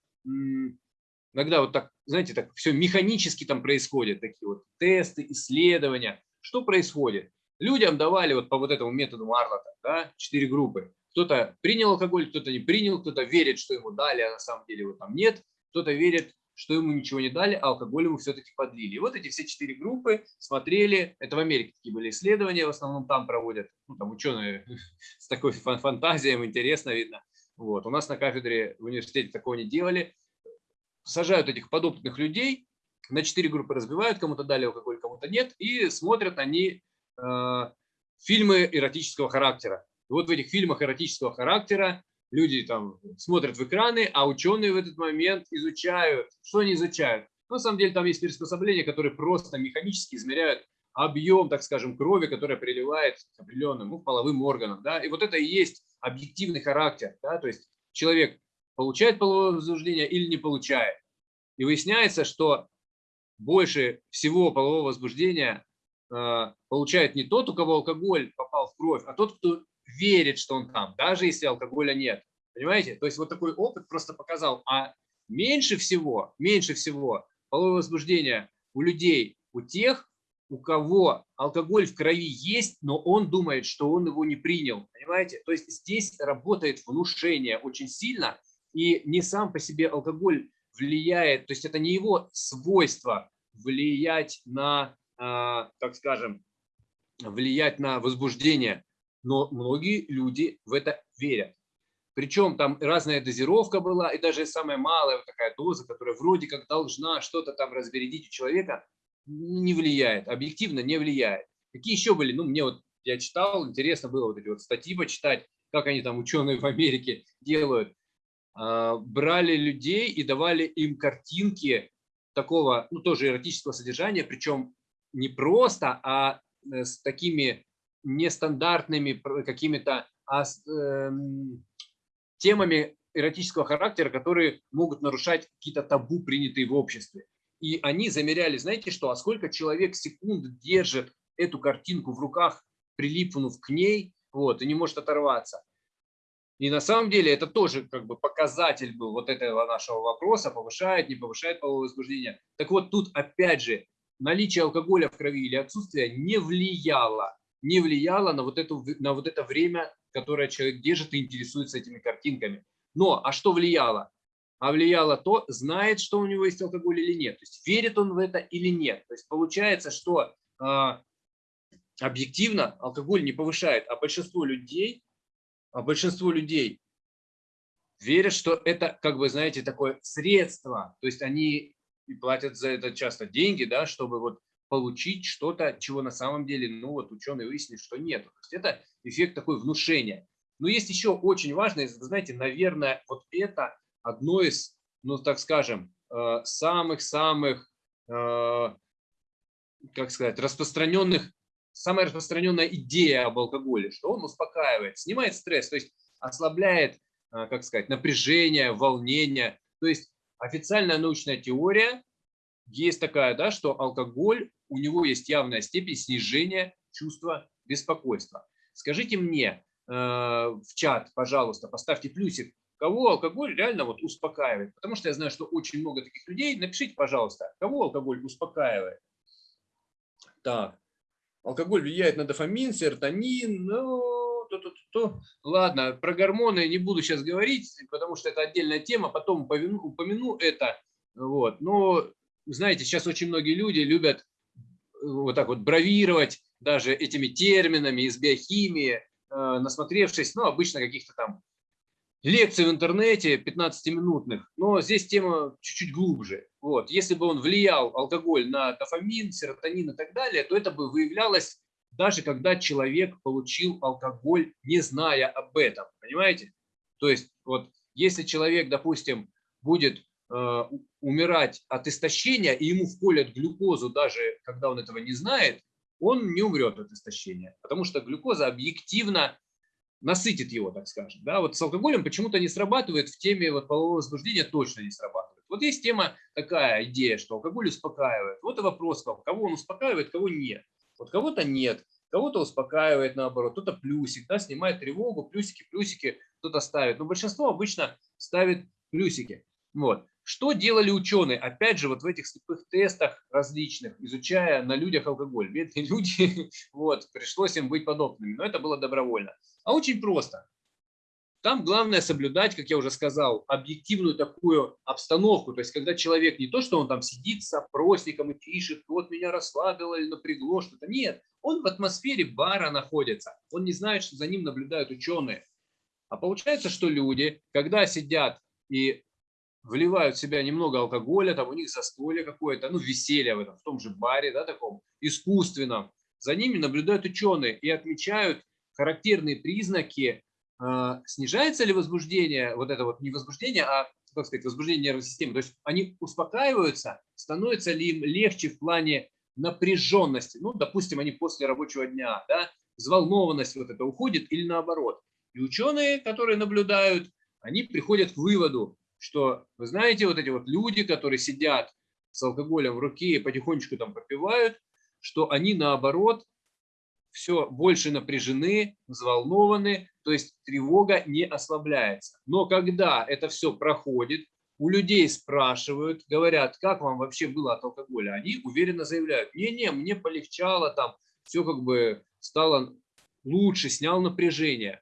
Иногда вот так, знаете, так все механически там происходит, такие вот тесты, исследования. Что происходит? Людям давали вот по вот этому методу Марлота, да, четыре группы. Кто-то принял алкоголь, кто-то не принял, кто-то верит, что ему дали, а на самом деле его там нет. Кто-то верит, что ему ничего не дали, а алкоголь ему все-таки подлили. И вот эти все четыре группы смотрели, это в Америке такие были исследования, в основном там проводят, ну, там ученые с такой фантазией, интересно видно. Вот. У нас на кафедре в университете такого не делали. Сажают этих подопытных людей, на четыре группы разбивают, кому-то дали алкоголь, кому-то нет, и смотрят они фильмы эротического характера. И вот в этих фильмах эротического характера люди там смотрят в экраны, а ученые в этот момент изучают. Что они изучают? Ну, на самом деле там есть приспособления, которые просто механически измеряют объем, так скажем, крови, которая приливает к определенным ну, половым органам. Да? И вот это и есть объективный характер. Да? То есть человек получает половое возбуждение или не получает. И выясняется, что больше всего полового возбуждения э, получает не тот, у кого алкоголь попал в кровь, а тот, кто верит, что он там, даже если алкоголя нет. Понимаете? То есть вот такой опыт просто показал. А меньше всего, меньше всего половое возбуждение у людей, у тех, у кого алкоголь в крови есть, но он думает, что он его не принял. Понимаете? То есть здесь работает внушение очень сильно, и не сам по себе алкоголь влияет, то есть это не его свойство влиять на, так скажем, влиять на возбуждение но многие люди в это верят. Причем там разная дозировка была, и даже самая малая вот такая доза, которая вроде как должна что-то там разбередить у человека, не влияет, объективно не влияет. Какие еще были? Ну, мне вот, я читал, интересно было вот эти вот статьи почитать, как они там, ученые в Америке, делают. А, брали людей и давали им картинки такого, ну, тоже эротического содержания, причем не просто, а э, с такими нестандартными какими-то а, э, темами эротического характера, которые могут нарушать какие-то табу, принятые в обществе. И они замеряли, знаете что, а сколько человек секунд держит эту картинку в руках, прилипнув к ней, вот, и не может оторваться. И на самом деле это тоже как бы показатель был вот этого нашего вопроса, повышает, не повышает половое возбуждение. Так вот тут опять же наличие алкоголя в крови или отсутствие не влияло не влияло на вот, эту, на вот это время, которое человек держит и интересуется этими картинками. Но, а что влияло? А влияло то, знает, что у него есть алкоголь или нет. То есть верит он в это или нет. То есть получается, что э, объективно алкоголь не повышает, а большинство людей, а большинство людей верят, что это, как бы, знаете, такое средство. То есть они и платят за это часто деньги, да, чтобы вот получить что-то, чего на самом деле, ну вот ученые выяснили, что нет. То есть это эффект такой внушения. Но есть еще очень важное, знаете, наверное, вот это одно из, ну так скажем, э, самых-самых, э, как сказать, распространенных, самая распространенная идея об алкоголе, что он успокаивает, снимает стресс, то есть ослабляет, э, как сказать, напряжение, волнение. То есть официальная научная теория есть такая, да, что алкоголь у него есть явная степень снижения чувства беспокойства. Скажите мне э, в чат, пожалуйста, поставьте плюсик, кого алкоголь реально вот успокаивает. Потому что я знаю, что очень много таких людей. Напишите, пожалуйста, кого алкоголь успокаивает. Так, алкоголь влияет на дофамин, серотонин, ну, то, то, то, то. Ладно, про гормоны не буду сейчас говорить, потому что это отдельная тема, потом упомяну, упомяну это. Вот. Но, знаете, сейчас очень многие люди любят вот так вот бравировать даже этими терминами из биохимии, э, насмотревшись, ну, обычно каких-то там лекций в интернете 15-минутных, но здесь тема чуть-чуть глубже. Вот. Если бы он влиял, алкоголь, на дофамин, серотонин и так далее, то это бы выявлялось даже когда человек получил алкоголь, не зная об этом. Понимаете? То есть, вот если человек, допустим, будет Э, умирать от истощения, и ему вколят глюкозу, даже когда он этого не знает, он не умрет от истощения, потому что глюкоза объективно насытит его, так скажем. Да? Вот с алкоголем почему-то не срабатывает, в теме вот полового возбуждения точно не срабатывает. Вот есть тема такая идея, что алкоголь успокаивает. Вот и вопрос, кого он успокаивает, кого нет. Вот кого-то нет, кого-то успокаивает наоборот, кто-то плюсик, да, снимает тревогу, плюсики, плюсики кто-то ставит. Но большинство обычно ставит плюсики. Вот. Что делали ученые? Опять же, вот в этих слепых тестах различных, изучая на людях алкоголь. Бедные люди, вот, пришлось им быть подобными, но это было добровольно. А очень просто. Там главное соблюдать, как я уже сказал, объективную такую обстановку. То есть, когда человек не то, что он там сидит с опросником и пишет, вот меня расслабило или напрягло что-то. Нет, он в атмосфере бара находится. Он не знает, что за ним наблюдают ученые. А получается, что люди, когда сидят и вливают в себя немного алкоголя, там у них застолье какое-то, ну, веселье в этом, в том же баре, да, таком, искусственном, за ними наблюдают ученые и отмечают характерные признаки снижается ли возбуждение, вот это вот не возбуждение, а, как сказать, возбуждение нервной системы, то есть они успокаиваются, становится ли им легче в плане напряженности, ну, допустим, они после рабочего дня, да, взволнованность вот это уходит или наоборот. И ученые, которые наблюдают, они приходят к выводу, что, вы знаете, вот эти вот люди, которые сидят с алкоголем в руке и потихонечку там попивают, что они наоборот все больше напряжены, взволнованы, то есть тревога не ослабляется. Но когда это все проходит, у людей спрашивают, говорят, как вам вообще было от алкоголя, они уверенно заявляют, не-не, мне полегчало, там все как бы стало лучше, снял напряжение.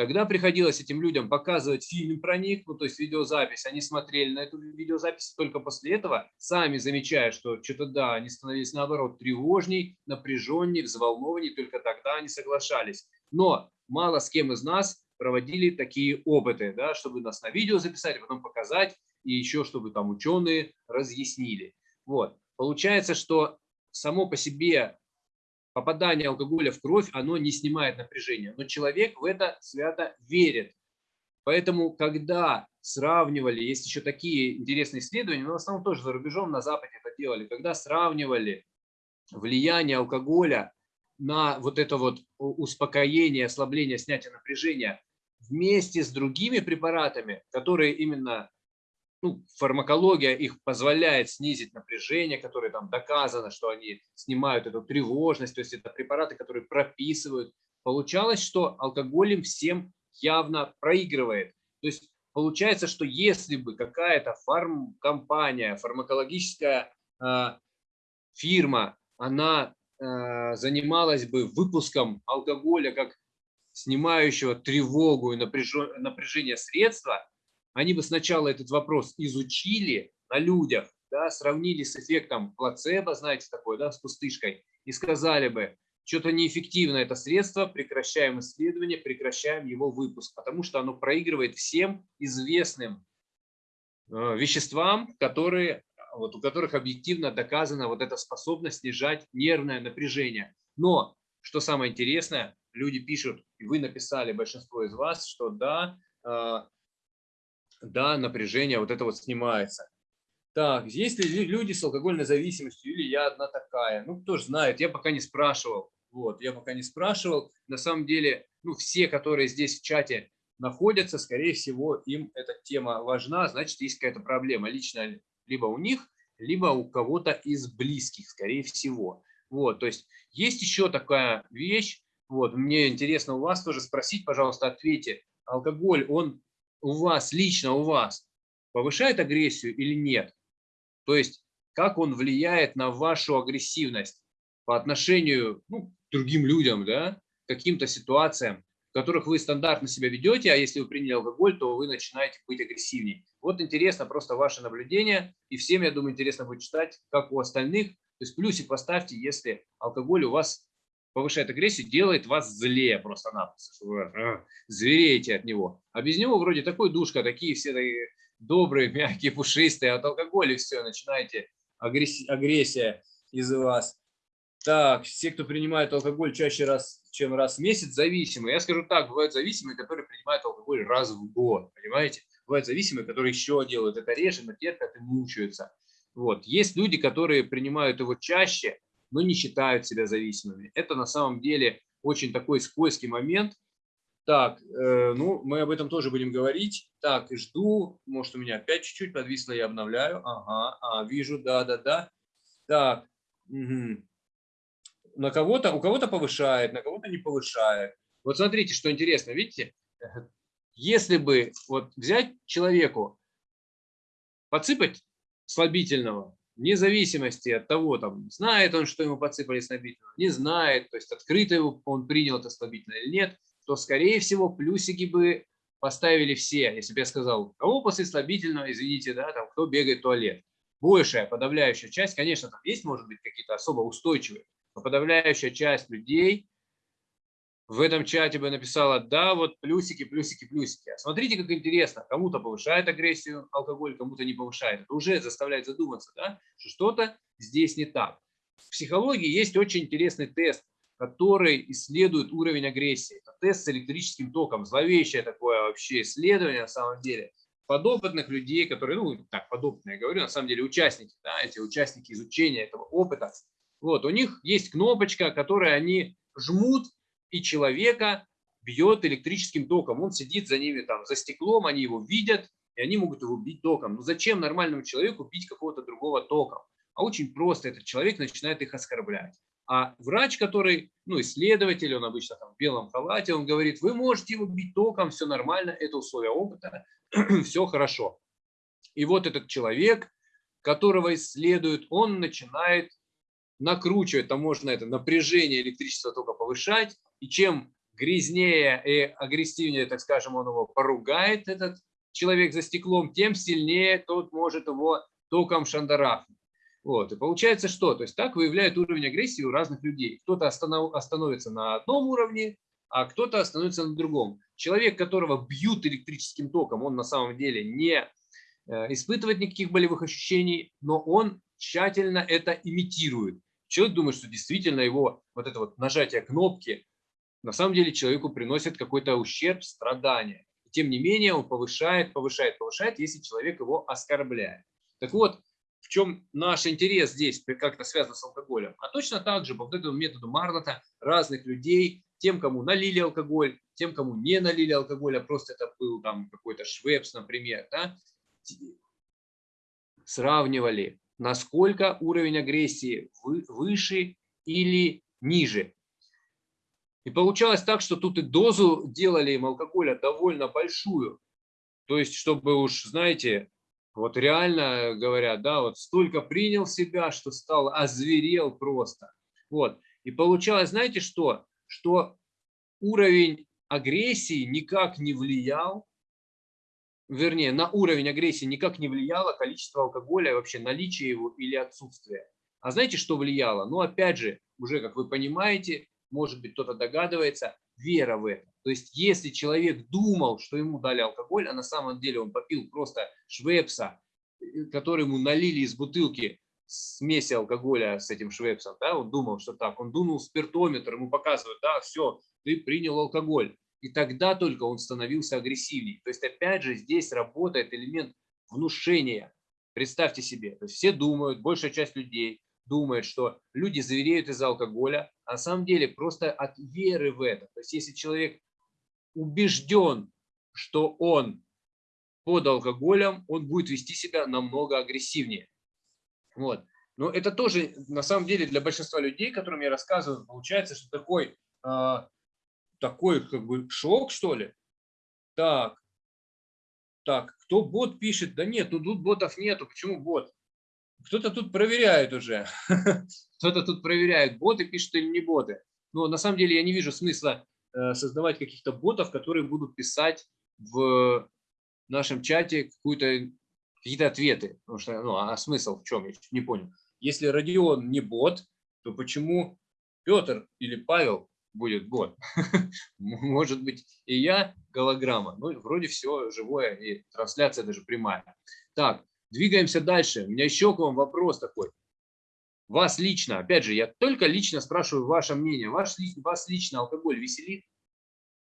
Тогда приходилось этим людям показывать фильм про них, ну, то есть видеозапись. Они смотрели на эту видеозапись только после этого, сами замечая, что что-то да, они становились наоборот тревожней, напряженней, взволнованней, только тогда они соглашались. Но мало с кем из нас проводили такие опыты, да, чтобы нас на видео записать, а потом показать, и еще чтобы там ученые разъяснили. Вот. Получается, что само по себе попадание алкоголя в кровь, оно не снимает напряжение. Но человек в это свято верит. Поэтому, когда сравнивали, есть еще такие интересные исследования, но в основном тоже за рубежом на Западе это делали, когда сравнивали влияние алкоголя на вот это вот успокоение, ослабление, снятие напряжения вместе с другими препаратами, которые именно ну, фармакология их позволяет снизить напряжение, которое там доказано, что они снимают эту тревожность, то есть это препараты, которые прописывают. Получалось, что алкоголь им всем явно проигрывает. То есть получается, что если бы какая-то фармкомпания, фармакологическая э, фирма, она э, занималась бы выпуском алкоголя как снимающего тревогу и напряжение средства, они бы сначала этот вопрос изучили на людях, да, сравнили с эффектом плацебо, знаете такое, да, с пустышкой, и сказали бы, что-то неэффективно это средство, прекращаем исследование, прекращаем его выпуск, потому что оно проигрывает всем известным э, веществам, которые, вот, у которых объективно доказана вот эта способность снижать нервное напряжение. Но, что самое интересное, люди пишут, и вы написали, большинство из вас, что да, э, да, напряжение вот это вот снимается. Так, есть ли люди с алкогольной зависимостью или я одна такая? Ну, кто же знает, я пока не спрашивал. Вот, я пока не спрашивал. На самом деле, ну, все, которые здесь в чате находятся, скорее всего, им эта тема важна, значит, есть какая-то проблема лично либо у них, либо у кого-то из близких, скорее всего. Вот, то есть есть еще такая вещь, вот, мне интересно у вас тоже спросить, пожалуйста, ответьте, алкоголь, он у вас, лично у вас, повышает агрессию или нет? То есть, как он влияет на вашу агрессивность по отношению ну, к другим людям, да, каким-то ситуациям, в которых вы стандартно себя ведете, а если вы приняли алкоголь, то вы начинаете быть агрессивнее. Вот интересно просто ваше наблюдение, и всем, я думаю, интересно будет читать, как у остальных. То есть плюсик поставьте, если алкоголь у вас повышает агрессию, делает вас злее просто-напросто, что вы а, звереете от него. А без него вроде такой душка, такие все такие добрые, мягкие, пушистые, от алкоголя все, начинаете агрессия, агрессия из вас. Так, все, кто принимает алкоголь чаще раз, чем раз в месяц, зависимые. Я скажу так, бывают зависимые, которые принимают алкоголь раз в год, понимаете? Бывают зависимые, которые еще делают это реже, но терпят и мучаются. Вот. Есть люди, которые принимают его чаще, но не считают себя зависимыми. Это на самом деле очень такой скользкий момент. Так, э, ну, мы об этом тоже будем говорить. Так, жду, может, у меня опять чуть-чуть подвисло, я обновляю. Ага, а, вижу, да-да-да. Так, угу. на кого-то, у кого-то повышает, на кого-то не повышает. Вот смотрите, что интересно, видите? Если бы вот взять человеку подсыпать слабительного, вне зависимости от того, там, знает он, что ему подсыпали слабительного, не знает, то есть открыто его, он принял это слабительное или нет, то, скорее всего, плюсики бы поставили все. Если бы я сказал, кого после слабительного, извините, да, там, кто бегает в туалет. Большая, подавляющая часть, конечно, там есть, может быть, какие-то особо устойчивые, но подавляющая часть людей в этом чате бы написала, да, вот плюсики, плюсики, плюсики. А смотрите, как интересно, кому-то повышает агрессию алкоголь, кому-то не повышает. Это уже заставляет задуматься, да, что что-то здесь не так. В психологии есть очень интересный тест, который исследует уровень агрессии. Это тест с электрическим током. Зловещее такое вообще исследование на самом деле. Подопытных людей, которые, ну, так, подопытные, я говорю, на самом деле участники, да, эти участники изучения этого опыта. Вот, у них есть кнопочка, которую они жмут, и человека бьет электрическим током. Он сидит за ними там, за стеклом, они его видят, и они могут его бить током. Но зачем нормальному человеку бить какого-то другого током? А очень просто этот человек начинает их оскорблять. А врач, который, ну, исследователь, он обычно там в белом халате, он говорит, вы можете его бить током, все нормально, это условия опыта, все хорошо. И вот этот человек, которого исследуют, он начинает накручивать, там можно это напряжение электричества тока повышать, и чем грязнее и агрессивнее, так скажем, он его поругает, этот человек за стеклом, тем сильнее тот может его током шандарахнуть. Вот. И получается что? То есть так выявляет уровень агрессии у разных людей. Кто-то останов, остановится на одном уровне, а кто-то остановится на другом. Человек, которого бьют электрическим током, он на самом деле не э, испытывает никаких болевых ощущений, но он тщательно это имитирует. Человек думает, что действительно его вот это вот нажатие кнопки на самом деле человеку приносит какой-то ущерб, страдания. Тем не менее, он повышает, повышает, повышает, если человек его оскорбляет. Так вот, в чем наш интерес здесь, как-то связано с алкоголем? А точно так же, по вот этому методу Марната, разных людей, тем, кому налили алкоголь, тем, кому не налили алкоголь, а просто это был там какой-то швепс, например, да, сравнивали, насколько уровень агрессии выше или ниже. И получалось так, что тут и дозу делали им алкоголя довольно большую. То есть, чтобы уж, знаете, вот реально говорят, да, вот столько принял себя, что стал озверел просто. Вот. И получалось, знаете что? Что уровень агрессии никак не влиял, вернее, на уровень агрессии никак не влияло количество алкоголя, вообще наличие его или отсутствие. А знаете, что влияло? Ну, опять же, уже, как вы понимаете, может быть, кто-то догадывается, вера в это. То есть, если человек думал, что ему дали алкоголь, а на самом деле он попил просто швепса, э, который ему налили из бутылки смеси алкоголя с этим швепсом, да, он думал, что так, он дунул спиртометр, ему показывают, да, все, ты принял алкоголь. И тогда только он становился агрессивнее. То есть, опять же, здесь работает элемент внушения. Представьте себе, то есть все думают, большая часть людей, думает, что люди завереют из-за алкоголя, а на самом деле просто от веры в это. То есть если человек убежден, что он под алкоголем, он будет вести себя намного агрессивнее. Вот. Но это тоже, на самом деле, для большинства людей, которым я рассказываю, получается, что такой, э, такой как бы шок, что ли. Так, так, кто бот пишет? Да нет, ну тут ботов нету. Почему бот? Кто-то тут проверяет уже. Кто-то тут проверяет, боты пишут или не боты. Но на самом деле я не вижу смысла э, создавать каких-то ботов, которые будут писать в нашем чате какие-то ответы. Потому что, ну, а смысл в чем? Я не понял. Если Родион не бот, то почему Петр или Павел будет бот? Может быть, и я голограмма. Ну, вроде все живое, и трансляция даже прямая. Так, Двигаемся дальше. У меня еще к вам вопрос такой. Вас лично, опять же, я только лично спрашиваю ваше мнение. Ваш, вас лично алкоголь веселит?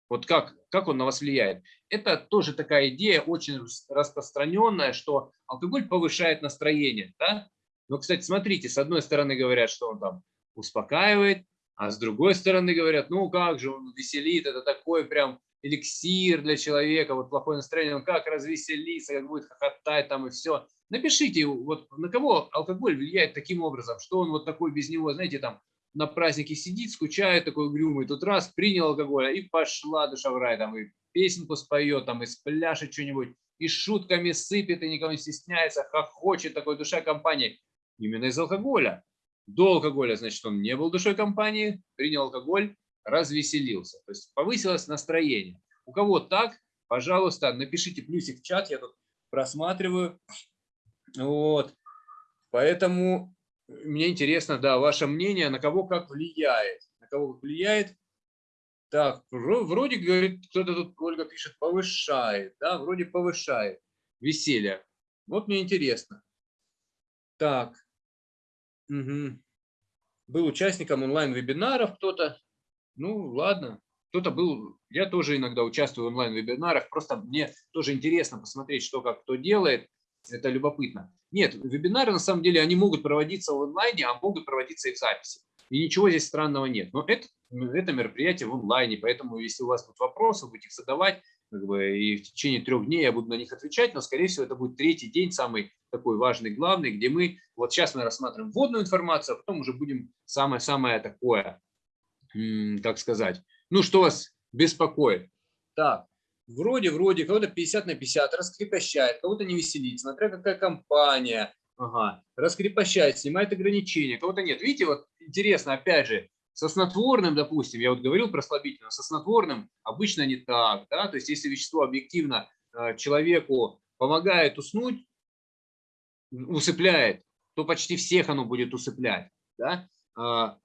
Вот как, как он на вас влияет? Это тоже такая идея очень распространенная, что алкоголь повышает настроение. Да? Но, кстати, смотрите, с одной стороны говорят, что он там успокаивает, а с другой стороны говорят, ну как же он веселит, это такой прям эликсир для человека, вот плохое настроение, он как развеселиться, как будет хохотать там и все. Напишите, вот на кого алкоголь влияет таким образом, что он вот такой без него, знаете, там на празднике сидит, скучает такой угрюмый, тут раз принял алкоголь, и пошла душа в рай, там и песенку споет, там и спляшет что-нибудь. и шутками сыпет, и никого не стесняется, хохочет, такой душа компании. Именно из алкоголя. До алкоголя, значит, он не был душой компании, принял алкоголь, развеселился. То есть повысилось настроение. У кого так, пожалуйста, напишите плюсик в чат, я тут просматриваю. Вот. Поэтому мне интересно, да, ваше мнение, на кого как влияет. На кого как влияет. Так, вроде, говорит, кто-то тут, Ольга пишет, повышает, да, вроде повышает веселье. Вот мне интересно. Так. Угу. Был участником онлайн-вебинаров кто-то. Ну, ладно. Кто-то был, я тоже иногда участвую в онлайн-вебинарах, просто мне тоже интересно посмотреть, что как кто делает, это любопытно. Нет, вебинары на самом деле, они могут проводиться в онлайне, а могут проводиться и в записи. И ничего здесь странного нет. Но это, это мероприятие в онлайне, поэтому если у вас будут вопросы, будете их задавать, как бы, и в течение трех дней я буду на них отвечать, но, скорее всего, это будет третий день, самый такой важный, главный, где мы, вот сейчас мы рассматриваем вводную информацию, а потом уже будем самое-самое такое, как сказать, ну, что вас беспокоит. Так, вроде, вроде, кого-то 50 на 50 раскрепощает, кого-то не веселит, смотря какая компания, ага, раскрепощает, снимает ограничения, кого-то нет. Видите, вот интересно, опять же, со снотворным, допустим, я вот говорил про слабительное, со снотворным обычно не так, да, то есть если вещество объективно э, человеку помогает уснуть, усыпляет, то почти всех оно будет усыплять, да, а,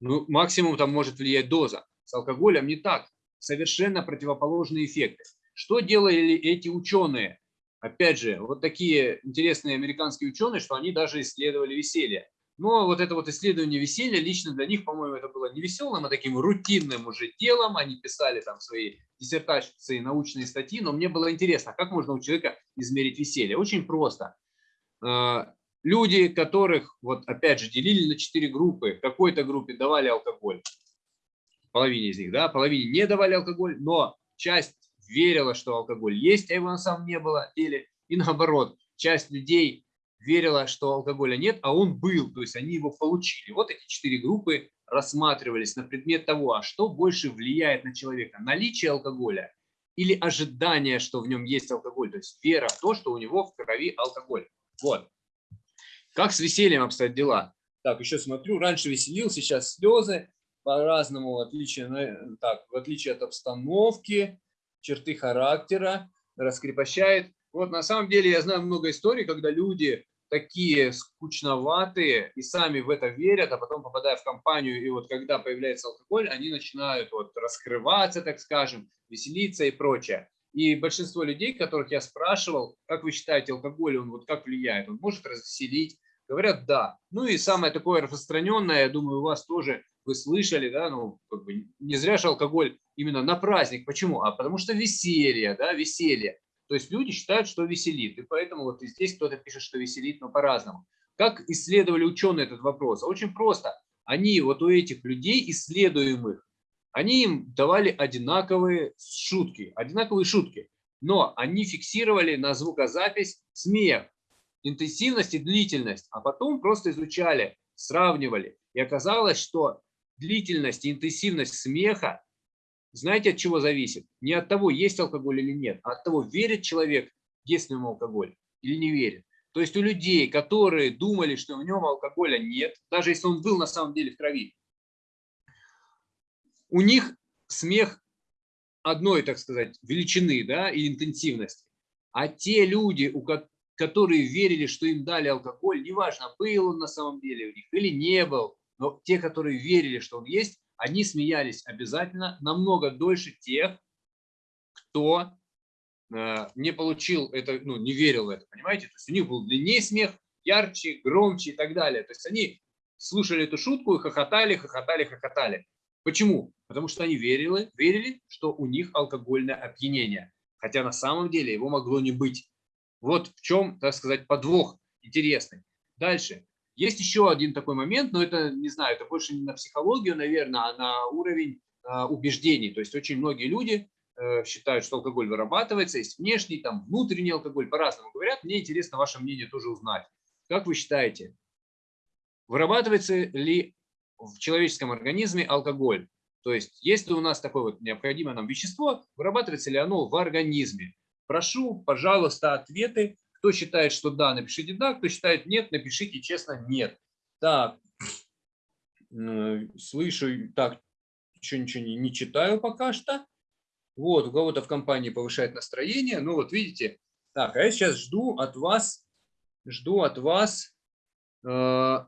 ну, максимум там может влиять доза. С алкоголем не так, совершенно противоположные эффекты. Что делали эти ученые? Опять же, вот такие интересные американские ученые, что они даже исследовали веселье. Но вот это вот исследование веселья, лично для них, по-моему, это было не веселым, а таким рутинным уже делом. Они писали там свои диссертации, научные статьи, но мне было интересно, как можно у человека измерить веселье. Очень просто. Люди, которых, вот опять же, делили на четыре группы, какой-то группе давали алкоголь, половине из них, да, половине не давали алкоголь, но часть верила, что алкоголь есть, а его на самом не было деле, и наоборот, часть людей верила, что алкоголя нет, а он был, то есть они его получили. Вот эти четыре группы рассматривались на предмет того, а что больше влияет на человека, наличие алкоголя или ожидание, что в нем есть алкоголь, то есть вера в то, что у него в крови алкоголь. Вот. Как с весельем обстоят дела? Так, еще смотрю, раньше веселился, сейчас слезы по-разному, в отличие, так, в отличие от обстановки, черты характера, раскрепощает. Вот на самом деле я знаю много историй, когда люди такие скучноватые и сами в это верят, а потом попадая в компанию, и вот когда появляется алкоголь, они начинают вот раскрываться, так скажем, веселиться и прочее. И большинство людей, которых я спрашивал, как вы считаете, алкоголь, он вот как влияет, он может развеселить? Говорят, да. Ну и самое такое распространенное, я думаю, у вас тоже вы слышали, да, ну, как бы не зря же алкоголь именно на праздник. Почему? А потому что веселье, да, веселье. То есть люди считают, что веселит. И поэтому вот и здесь кто-то пишет, что веселит, но по-разному. Как исследовали ученые этот вопрос? Очень просто. Они, вот у этих людей, исследуемых, они им давали одинаковые шутки, одинаковые шутки. Но они фиксировали на звукозапись смех, интенсивность и длительность, а потом просто изучали, сравнивали. И оказалось, что длительность и интенсивность смеха, знаете, от чего зависит? Не от того, есть алкоголь или нет, а от того, верит человек в действенному алкоголь или не верит. То есть у людей, которые думали, что в нем алкоголя нет, даже если он был на самом деле в крови, у них смех одной, так сказать, величины да, и интенсивности. А те люди, у которые верили, что им дали алкоголь, неважно, был он на самом деле у них или не был, но те, которые верили, что он есть, они смеялись обязательно намного дольше тех, кто э, не получил это, ну, не верил в это, понимаете? То есть у них был длиннее смех, ярче, громче и так далее. То есть они слушали эту шутку и хохотали, хохотали, хохотали. Почему? Потому что они верили, верили, что у них алкогольное опьянение. Хотя на самом деле его могло не быть. Вот в чем, так сказать, подвох интересный. Дальше. Есть еще один такой момент, но это, не знаю, это больше не на психологию, наверное, а на уровень э, убеждений. То есть очень многие люди э, считают, что алкоголь вырабатывается, есть внешний, там внутренний алкоголь, по-разному говорят. Мне интересно ваше мнение тоже узнать. Как вы считаете, вырабатывается ли в человеческом организме алкоголь? То есть, если у нас такое вот необходимое нам вещество, вырабатывается ли оно в организме? Прошу, пожалуйста, ответы. Кто считает, что да, напишите да, кто считает нет, напишите честно нет. Так, слышу, так, еще ничего не читаю пока что. Вот, у кого-то в компании повышает настроение. Ну вот, видите. Так, а я сейчас жду от вас, жду от вас э,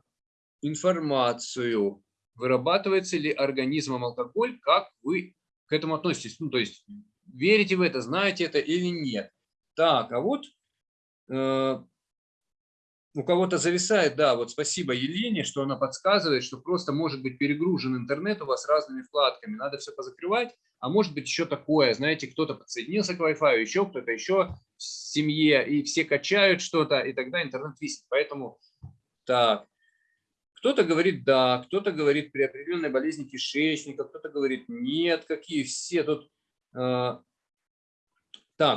информацию. Вырабатывается ли организмом алкоголь, как вы к этому относитесь? Ну, то есть, верите в это, знаете это или нет? Так, а вот э, у кого-то зависает, да, вот спасибо Елене, что она подсказывает, что просто может быть перегружен интернет у вас разными вкладками, надо все позакрывать, а может быть еще такое, знаете, кто-то подсоединился к Wi-Fi, еще кто-то еще в семье, и все качают что-то, и тогда интернет висит. Поэтому так, кто-то говорит да, кто-то говорит при определенной болезни кишечника, кто-то говорит нет, какие все тут так,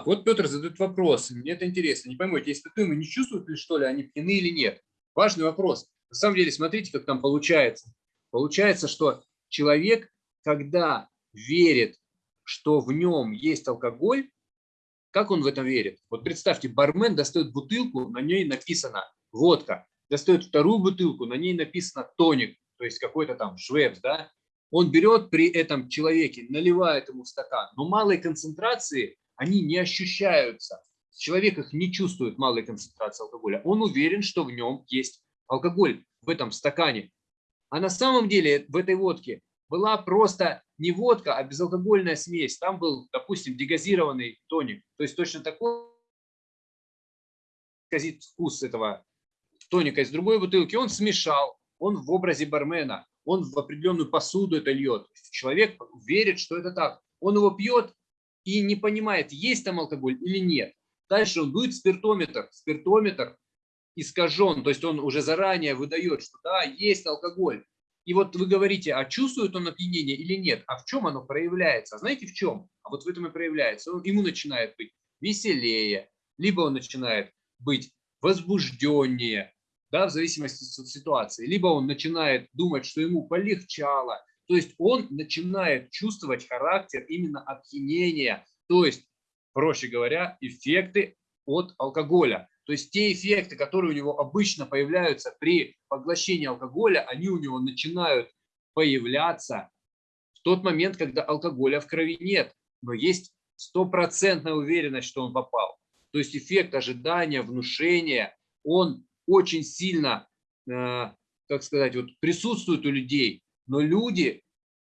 вот Петр задает вопрос, мне это интересно. Не пойму, эти испытуемые не чувствуют ли, что ли, они пьяны или нет? Важный вопрос. На самом деле, смотрите, как там получается. Получается, что человек, когда верит, что в нем есть алкоголь, как он в этом верит? Вот представьте, бармен достает бутылку, на ней написано водка, достает вторую бутылку, на ней написано тоник, то есть какой-то там швепс, да? Он берет при этом человеке, наливает ему стакан, но малой концентрации они не ощущаются. Человек их не чувствует малой концентрации алкоголя. Он уверен, что в нем есть алкоголь в этом стакане. А на самом деле в этой водке была просто не водка, а безалкогольная смесь. Там был, допустим, дегазированный тоник. То есть точно такой вкус этого тоника из другой бутылки. Он смешал, он в образе бармена, он в определенную посуду это льет. Человек верит, что это так. Он его пьет, и не понимает, есть там алкоголь или нет. Дальше он дует спиртометр. Спиртометр искажен, то есть он уже заранее выдает, что да, есть алкоголь. И вот вы говорите, а чувствует он опьянение или нет? А в чем оно проявляется? А знаете в чем? А вот в этом и проявляется. Он, ему начинает быть веселее, либо он начинает быть возбужденнее, да, в зависимости от ситуации. Либо он начинает думать, что ему полегчало, то есть он начинает чувствовать характер именно опьянения, то есть, проще говоря, эффекты от алкоголя. То есть те эффекты, которые у него обычно появляются при поглощении алкоголя, они у него начинают появляться в тот момент, когда алкоголя в крови нет. Но есть стопроцентная уверенность, что он попал. То есть эффект ожидания, внушения, он очень сильно, э, как сказать, вот присутствует у людей но люди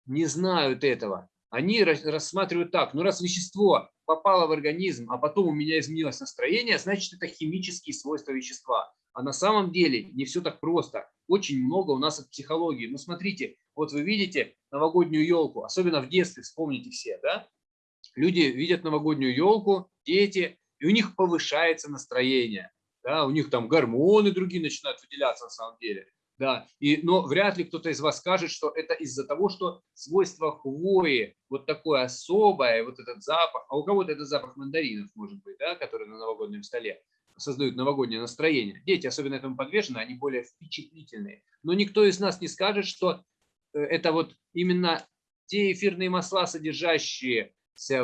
не знают этого. Они рассматривают так, ну раз вещество попало в организм, а потом у меня изменилось настроение, значит это химические свойства вещества. А на самом деле не все так просто. Очень много у нас от психологии. Ну смотрите, вот вы видите новогоднюю елку, особенно в детстве, вспомните все, да? Люди видят новогоднюю елку, дети, и у них повышается настроение. Да, у них там гормоны другие начинают выделяться на самом деле. Да, и, но вряд ли кто-то из вас скажет, что это из-за того, что свойство хвои вот такое особое, вот этот запах, а у кого-то это запах мандаринов, может быть, да, который на новогоднем столе создают новогоднее настроение. Дети, особенно этому подвержены, они более впечатлительные. Но никто из нас не скажет, что э, это вот именно те эфирные масла, содержащиеся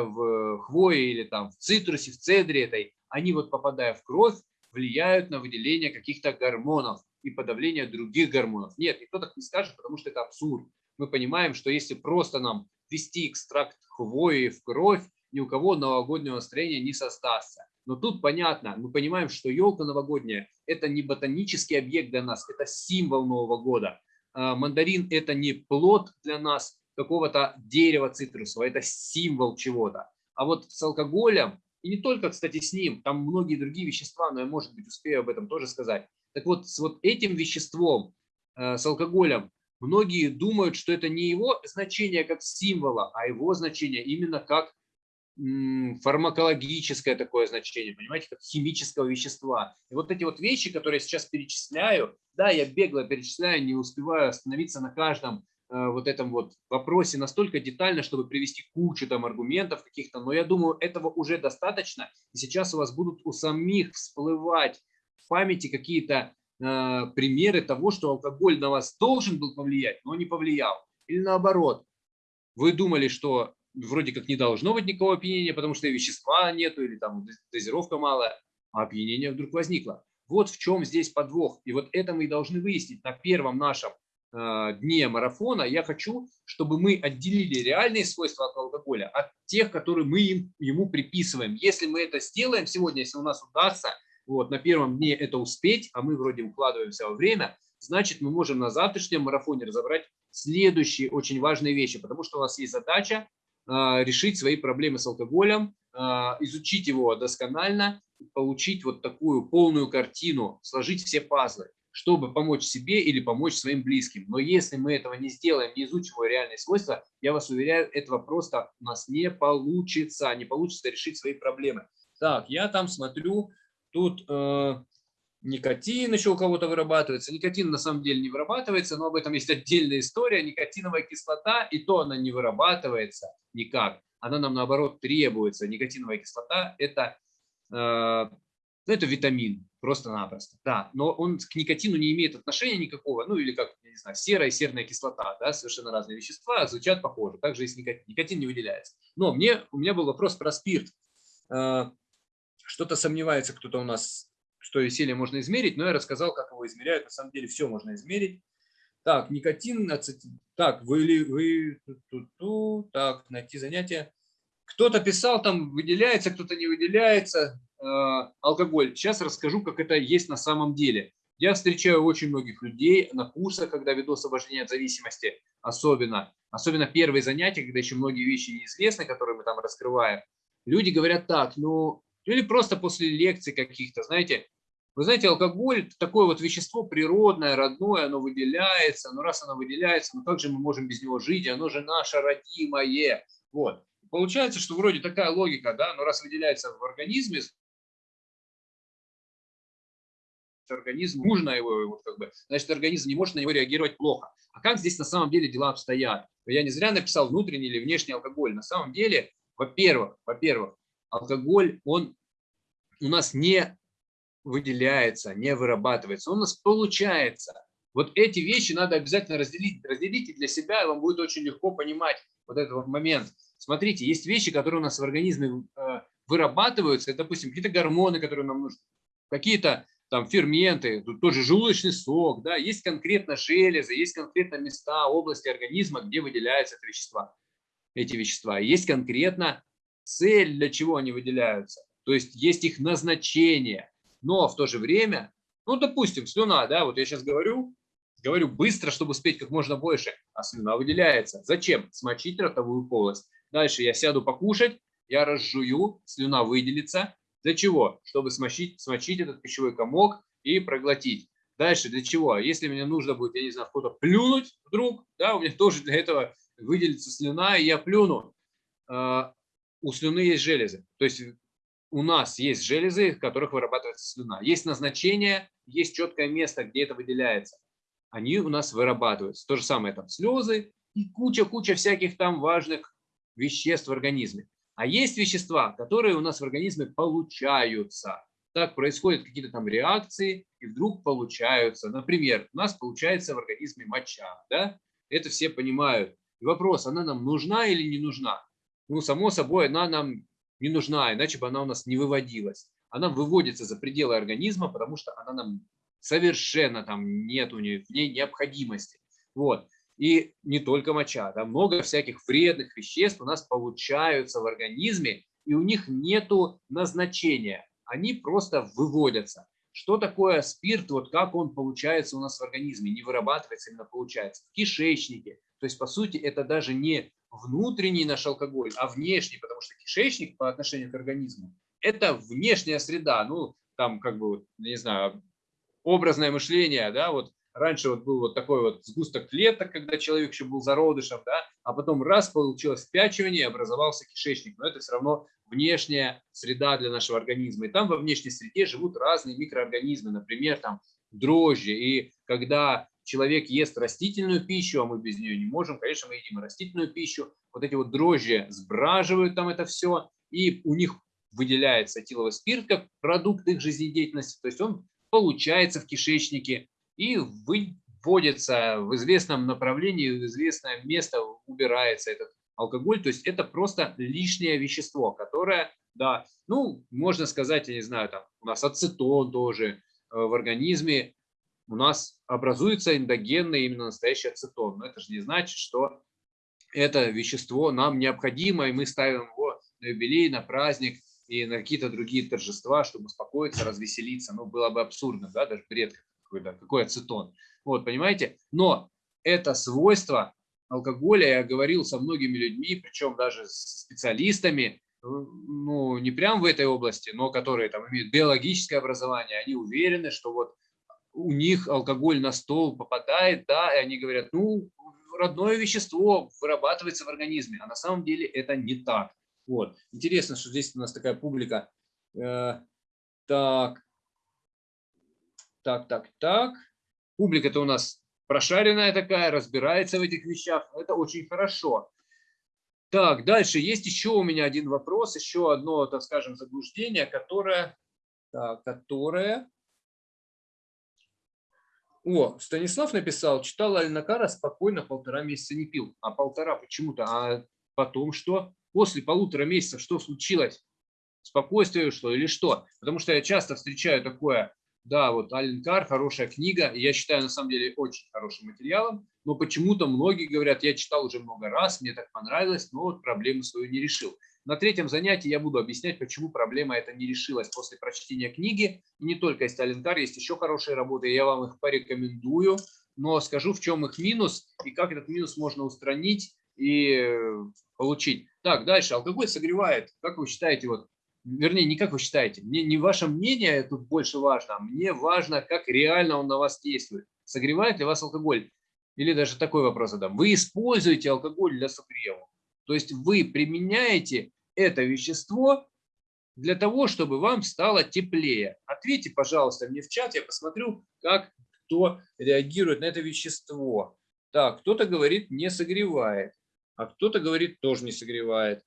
в хвое или там в цитрусе, в цедре этой, они вот попадая в кровь, влияют на выделение каких-то гормонов и подавление других гормонов. Нет, никто так не скажет, потому что это абсурд. Мы понимаем, что если просто нам ввести экстракт хвои в кровь, ни у кого новогоднего настроения не создастся. Но тут понятно, мы понимаем, что елка новогодняя – это не ботанический объект для нас, это символ Нового года. А мандарин – это не плод для нас какого-то дерева цитрусового, это символ чего-то. А вот с алкоголем, и не только, кстати, с ним, там многие другие вещества, но я, может быть, успею об этом тоже сказать, так вот, с вот этим веществом, э, с алкоголем, многие думают, что это не его значение как символа, а его значение именно как фармакологическое такое значение, понимаете, как химического вещества. И вот эти вот вещи, которые я сейчас перечисляю, да, я бегло перечисляю, не успеваю остановиться на каждом вот этом вот вопросе настолько детально, чтобы привести кучу там аргументов каких-то, но я думаю, этого уже достаточно. И сейчас у вас будут у самих всплывать памяти какие-то э, примеры того, что алкоголь на вас должен был повлиять, но не повлиял. Или наоборот, вы думали, что вроде как не должно быть никакого опьянения, потому что и вещества нету, или там дозировка малая, а опьянение вдруг возникло. Вот в чем здесь подвох. И вот это мы и должны выяснить на первом нашем э, дне марафона. Я хочу, чтобы мы отделили реальные свойства алкоголя от тех, которые мы им, ему приписываем. Если мы это сделаем сегодня, если у нас удастся вот, на первом дне это успеть, а мы вроде укладываемся во время, значит мы можем на завтрашнем марафоне разобрать следующие очень важные вещи, потому что у нас есть задача э, решить свои проблемы с алкоголем, э, изучить его досконально, получить вот такую полную картину, сложить все пазлы, чтобы помочь себе или помочь своим близким. Но если мы этого не сделаем, не изучим его реальные свойства, я вас уверяю, этого просто у нас не получится, не получится решить свои проблемы. Так, я там смотрю, тут э, никотин еще у кого-то вырабатывается. Никотин на самом деле не вырабатывается, но об этом есть отдельная история. Никотиновая кислота, и то она не вырабатывается никак. Она нам наоборот требуется. Никотиновая кислота – это Э, ну, это витамин, просто-напросто, да, но он к никотину не имеет отношения никакого, ну или как, я не знаю, серая и серная кислота, да, совершенно разные вещества, звучат похоже, также и с никотин, никотин не выделяется. Но мне, у меня был вопрос про спирт. Э, что-то сомневается кто-то у нас, что веселье можно измерить, но я рассказал, как его измеряют, на самом деле все можно измерить. Так, никотин, так, вы, вы, ту, ту, так, найти занятие. Кто-то писал, там выделяется, кто-то не выделяется алкоголь. Сейчас расскажу, как это есть на самом деле. Я встречаю очень многих людей на курсах, когда веду освобождение от зависимости, особенно. Особенно первые занятия, когда еще многие вещи неизвестны, которые мы там раскрываем. Люди говорят так, ну, или просто после лекций каких-то, знаете, вы знаете, алкоголь – такое вот вещество природное, родное, оно выделяется. Но раз оно выделяется, ну как же мы можем без него жить? Оно же наше родимое. Вот. Получается, что вроде такая логика, да, но раз выделяется в организме, организм, нужно его, вот как бы, значит, организм не может на него реагировать плохо. А как здесь на самом деле дела обстоят? Я не зря написал внутренний или внешний алкоголь. На самом деле, во-первых, во-первых, алкоголь, он у нас не выделяется, не вырабатывается, он у нас получается. Вот эти вещи надо обязательно разделить. Разделите для себя, и вам будет очень легко понимать вот этот вот момент. Смотрите, есть вещи, которые у нас в организме э, вырабатываются, это, допустим, какие-то гормоны, которые нам нужны, какие-то там ферменты, тут тоже желудочный сок, да, есть конкретно железы, есть конкретно места, области организма, где выделяются эти вещества, эти вещества. Есть конкретно цель, для чего они выделяются, то есть есть их назначение, но в то же время, ну, допустим, слюна, да, вот я сейчас говорю, говорю быстро, чтобы успеть как можно больше, а слюна выделяется. Зачем? Смочить ротовую полость. Дальше я сяду покушать, я разжую, слюна выделится. Для чего? Чтобы смочить, смочить этот пищевой комок и проглотить. Дальше для чего? Если мне нужно будет, я не знаю, кто-то плюнуть вдруг, да, у меня тоже для этого выделится слюна, и я плюну. А, у слюны есть железы. То есть у нас есть железы, в которых вырабатывается слюна. Есть назначение, есть четкое место, где это выделяется. Они у нас вырабатываются. То же самое там слезы и куча-куча всяких там важных веществ в организме. А есть вещества, которые у нас в организме получаются. Так происходят какие-то там реакции, и вдруг получаются. Например, у нас получается в организме моча. Да? Это все понимают. И вопрос, она нам нужна или не нужна? Ну, само собой, она нам не нужна, иначе бы она у нас не выводилась. Она выводится за пределы организма, потому что она нам совершенно там нет у нее в ней необходимости. Вот. И не только моча, да, много всяких вредных веществ у нас получаются в организме, и у них нету назначения, они просто выводятся. Что такое спирт, вот как он получается у нас в организме, не вырабатывается, именно получается, в кишечнике. То есть, по сути, это даже не внутренний наш алкоголь, а внешний, потому что кишечник по отношению к организму – это внешняя среда, ну, там, как бы, не знаю, образное мышление, да, вот Раньше вот был вот такой вот сгусток клеток, когда человек еще был зародышем, да, а потом раз получилось впячивание, образовался кишечник. Но это все равно внешняя среда для нашего организма. И там во внешней среде живут разные микроорганизмы, например, там дрожжи. И когда человек ест растительную пищу, а мы без нее не можем, конечно, мы едим растительную пищу, вот эти вот дрожжи сбраживают там это все, и у них выделяется этиловый спирт как продукт их жизнедеятельности, то есть он получается в кишечнике, и выводится в известном направлении, в известное место убирается этот алкоголь, то есть это просто лишнее вещество, которое, да, ну, можно сказать, я не знаю, там у нас ацетон тоже э, в организме, у нас образуется эндогенный именно настоящий ацетон, но это же не значит, что это вещество нам необходимо, и мы ставим его на юбилей, на праздник и на какие-то другие торжества, чтобы успокоиться, развеселиться. Ну, было бы абсурдно, да, даже бред какой-то, какой ацетон. Вот, понимаете? Но это свойство алкоголя, я говорил со многими людьми, причем даже с специалистами, ну, не прям в этой области, но которые там имеют биологическое образование, они уверены, что вот у них алкоголь на стол попадает, да, и они говорят, ну, родное вещество вырабатывается в организме, а на самом деле это не так. Вот. Интересно, что здесь у нас такая публика. Э, так, так, так, так. Публика-то у нас прошаренная такая, разбирается в этих вещах. Это очень хорошо. Так, дальше есть еще у меня один вопрос, еще одно, так скажем, заблуждение, которое, так, которое о, Станислав написал, читал Альнакара, спокойно полтора месяца не пил. А полтора почему-то. А потом что? После полутора месяцев что случилось? Спокойствие что или что? Потому что я часто встречаю такое, да, вот Аленкар, хорошая книга, я считаю на самом деле очень хорошим материалом, но почему-то многие говорят, я читал уже много раз, мне так понравилось, но вот проблему свою не решил. На третьем занятии я буду объяснять, почему проблема эта не решилась после прочтения книги. И не только есть Аленкар, есть еще хорошие работы, я вам их порекомендую. Но скажу, в чем их минус и как этот минус можно устранить и э, получить. Так, дальше. Алкоголь согревает. Как вы считаете, вот, вернее, не как вы считаете, мне не ваше мнение тут больше важно, а мне важно, как реально он на вас действует. Согревает ли вас алкоголь? Или даже такой вопрос задам. Вы используете алкоголь для согрева? То есть вы применяете это вещество для того, чтобы вам стало теплее? Ответьте, пожалуйста, мне в чат, я посмотрю, как кто реагирует на это вещество. Так, кто-то говорит, не согревает, а кто-то говорит, тоже не согревает.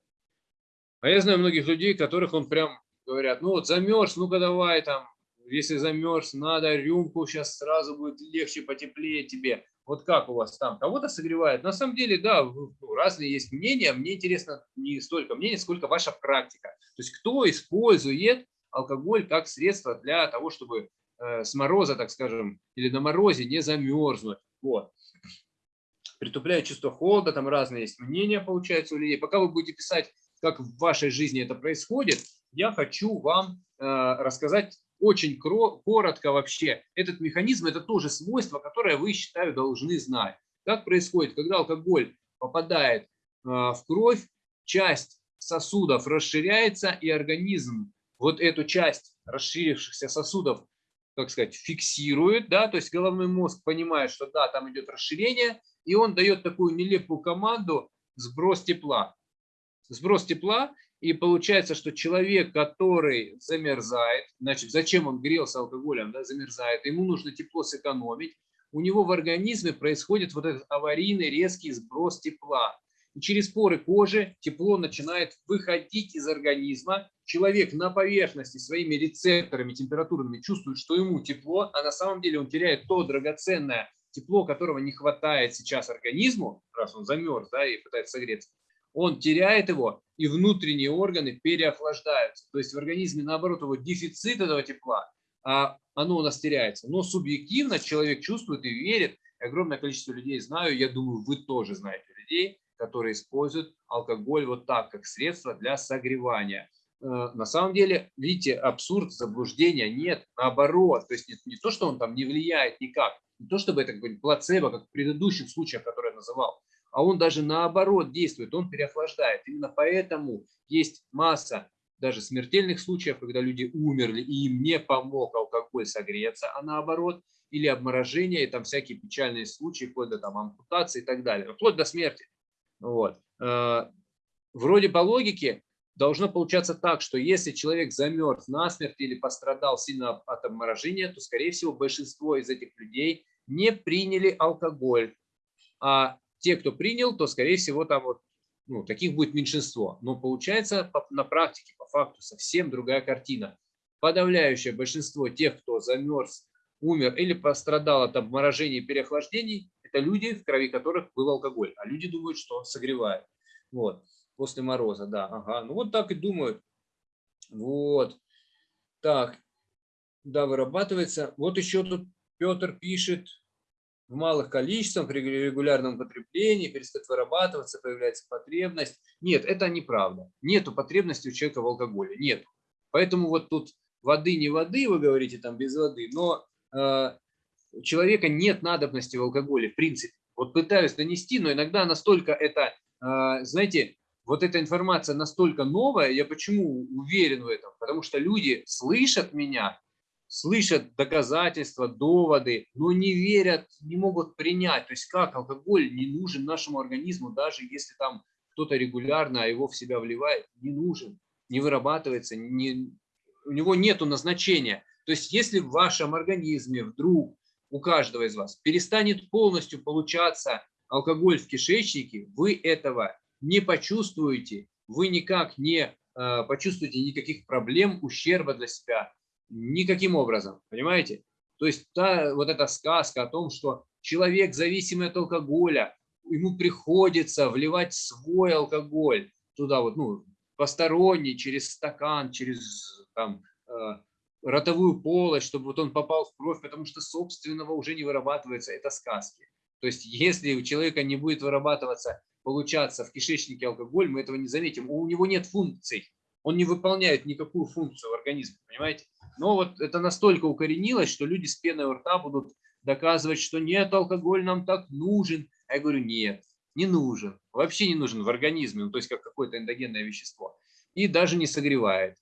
А я знаю многих людей, которых он прям говорят, ну вот замерз, ну-ка давай там, если замерз, надо рюмку, сейчас сразу будет легче, потеплее тебе. Вот как у вас там? Кого-то согревает? На самом деле, да, ну, разные есть мнения. Мне интересно не столько мнений, сколько ваша практика. То есть кто использует алкоголь как средство для того, чтобы э, с мороза, так скажем, или на морозе не замерзнуть. Вот. Притупляет чувство холода, там разные есть мнения, получается, у людей. Пока вы будете писать, как в вашей жизни это происходит, я хочу вам э, рассказать очень коротко вообще, этот механизм – это тоже свойство, которое вы, считаю, должны знать. Как происходит, когда алкоголь попадает а, в кровь, часть сосудов расширяется, и организм вот эту часть расширившихся сосудов, как сказать, фиксирует, да, то есть головной мозг понимает, что да, там идет расширение, и он дает такую нелепую команду сброс тепла. Сброс тепла, и получается, что человек, который замерзает, значит, зачем он грелся алкоголем, да, замерзает, ему нужно тепло сэкономить, у него в организме происходит вот этот аварийный резкий сброс тепла. И через поры кожи тепло начинает выходить из организма. Человек на поверхности своими рецепторами температурными чувствует, что ему тепло, а на самом деле он теряет то драгоценное тепло, которого не хватает сейчас организму, раз он замерз да, и пытается согреться он теряет его, и внутренние органы переохлаждаются. То есть в организме, наоборот, его дефицит этого тепла, а оно у нас теряется. Но субъективно человек чувствует и верит. Огромное количество людей знаю, я думаю, вы тоже знаете людей, которые используют алкоголь вот так, как средство для согревания. Э, на самом деле, видите, абсурд, заблуждения нет, наоборот. То есть не, не то, что он там не влияет никак, не то, чтобы это какой-нибудь плацебо, как в предыдущих случаях, которые я называл, а он даже наоборот действует, он переохлаждает. Именно поэтому есть масса даже смертельных случаев, когда люди умерли, и им не помог алкоголь согреться, а наоборот, или обморожение, и там всякие печальные случаи, вплоть до там, ампутации и так далее, вплоть до смерти. Вот. Э, вроде по логике должно получаться так, что если человек замерз насмерть или пострадал сильно от обморожения, то, скорее всего, большинство из этих людей не приняли алкоголь, а те, кто принял, то, скорее всего, там вот, ну, таких будет меньшинство. Но получается на практике, по факту, совсем другая картина. Подавляющее большинство тех, кто замерз, умер или пострадал от обморожений и переохлаждений, это люди, в крови которых был алкоголь. А люди думают, что он согревает. Вот, после мороза, да, ага. Ну вот так и думают. Вот. Так, да, вырабатывается. Вот еще тут Петр пишет, в малых количествах, при регулярном потреблении перестает вырабатываться, появляется потребность. Нет, это неправда. Нету потребности у человека в алкоголе. Нет. Поэтому вот тут воды не воды, вы говорите там без воды, но э, у человека нет надобности в алкоголе, в принципе. Вот пытаюсь донести, но иногда настолько это, э, знаете, вот эта информация настолько новая, я почему уверен в этом? Потому что люди слышат меня, слышат доказательства, доводы, но не верят, не могут принять. То есть как алкоголь не нужен нашему организму, даже если там кто-то регулярно его в себя вливает, не нужен, не вырабатывается, не, у него нет назначения. То есть если в вашем организме вдруг у каждого из вас перестанет полностью получаться алкоголь в кишечнике, вы этого не почувствуете, вы никак не э, почувствуете никаких проблем, ущерба для себя Никаким образом, понимаете? То есть та, вот эта сказка о том, что человек, зависимый от алкоголя, ему приходится вливать свой алкоголь туда, вот, ну, посторонний, через стакан, через там, э, ротовую полость, чтобы вот он попал в кровь, потому что собственного уже не вырабатывается, это сказки. То есть если у человека не будет вырабатываться, получаться в кишечнике алкоголь, мы этого не заметим. У него нет функций, он не выполняет никакую функцию в организме, понимаете? Но вот это настолько укоренилось, что люди с пеной у рта будут доказывать, что нет, алкоголь нам так нужен. А я говорю, нет, не нужен. Вообще не нужен в организме, ну, то есть как какое-то эндогенное вещество. И даже не согревает.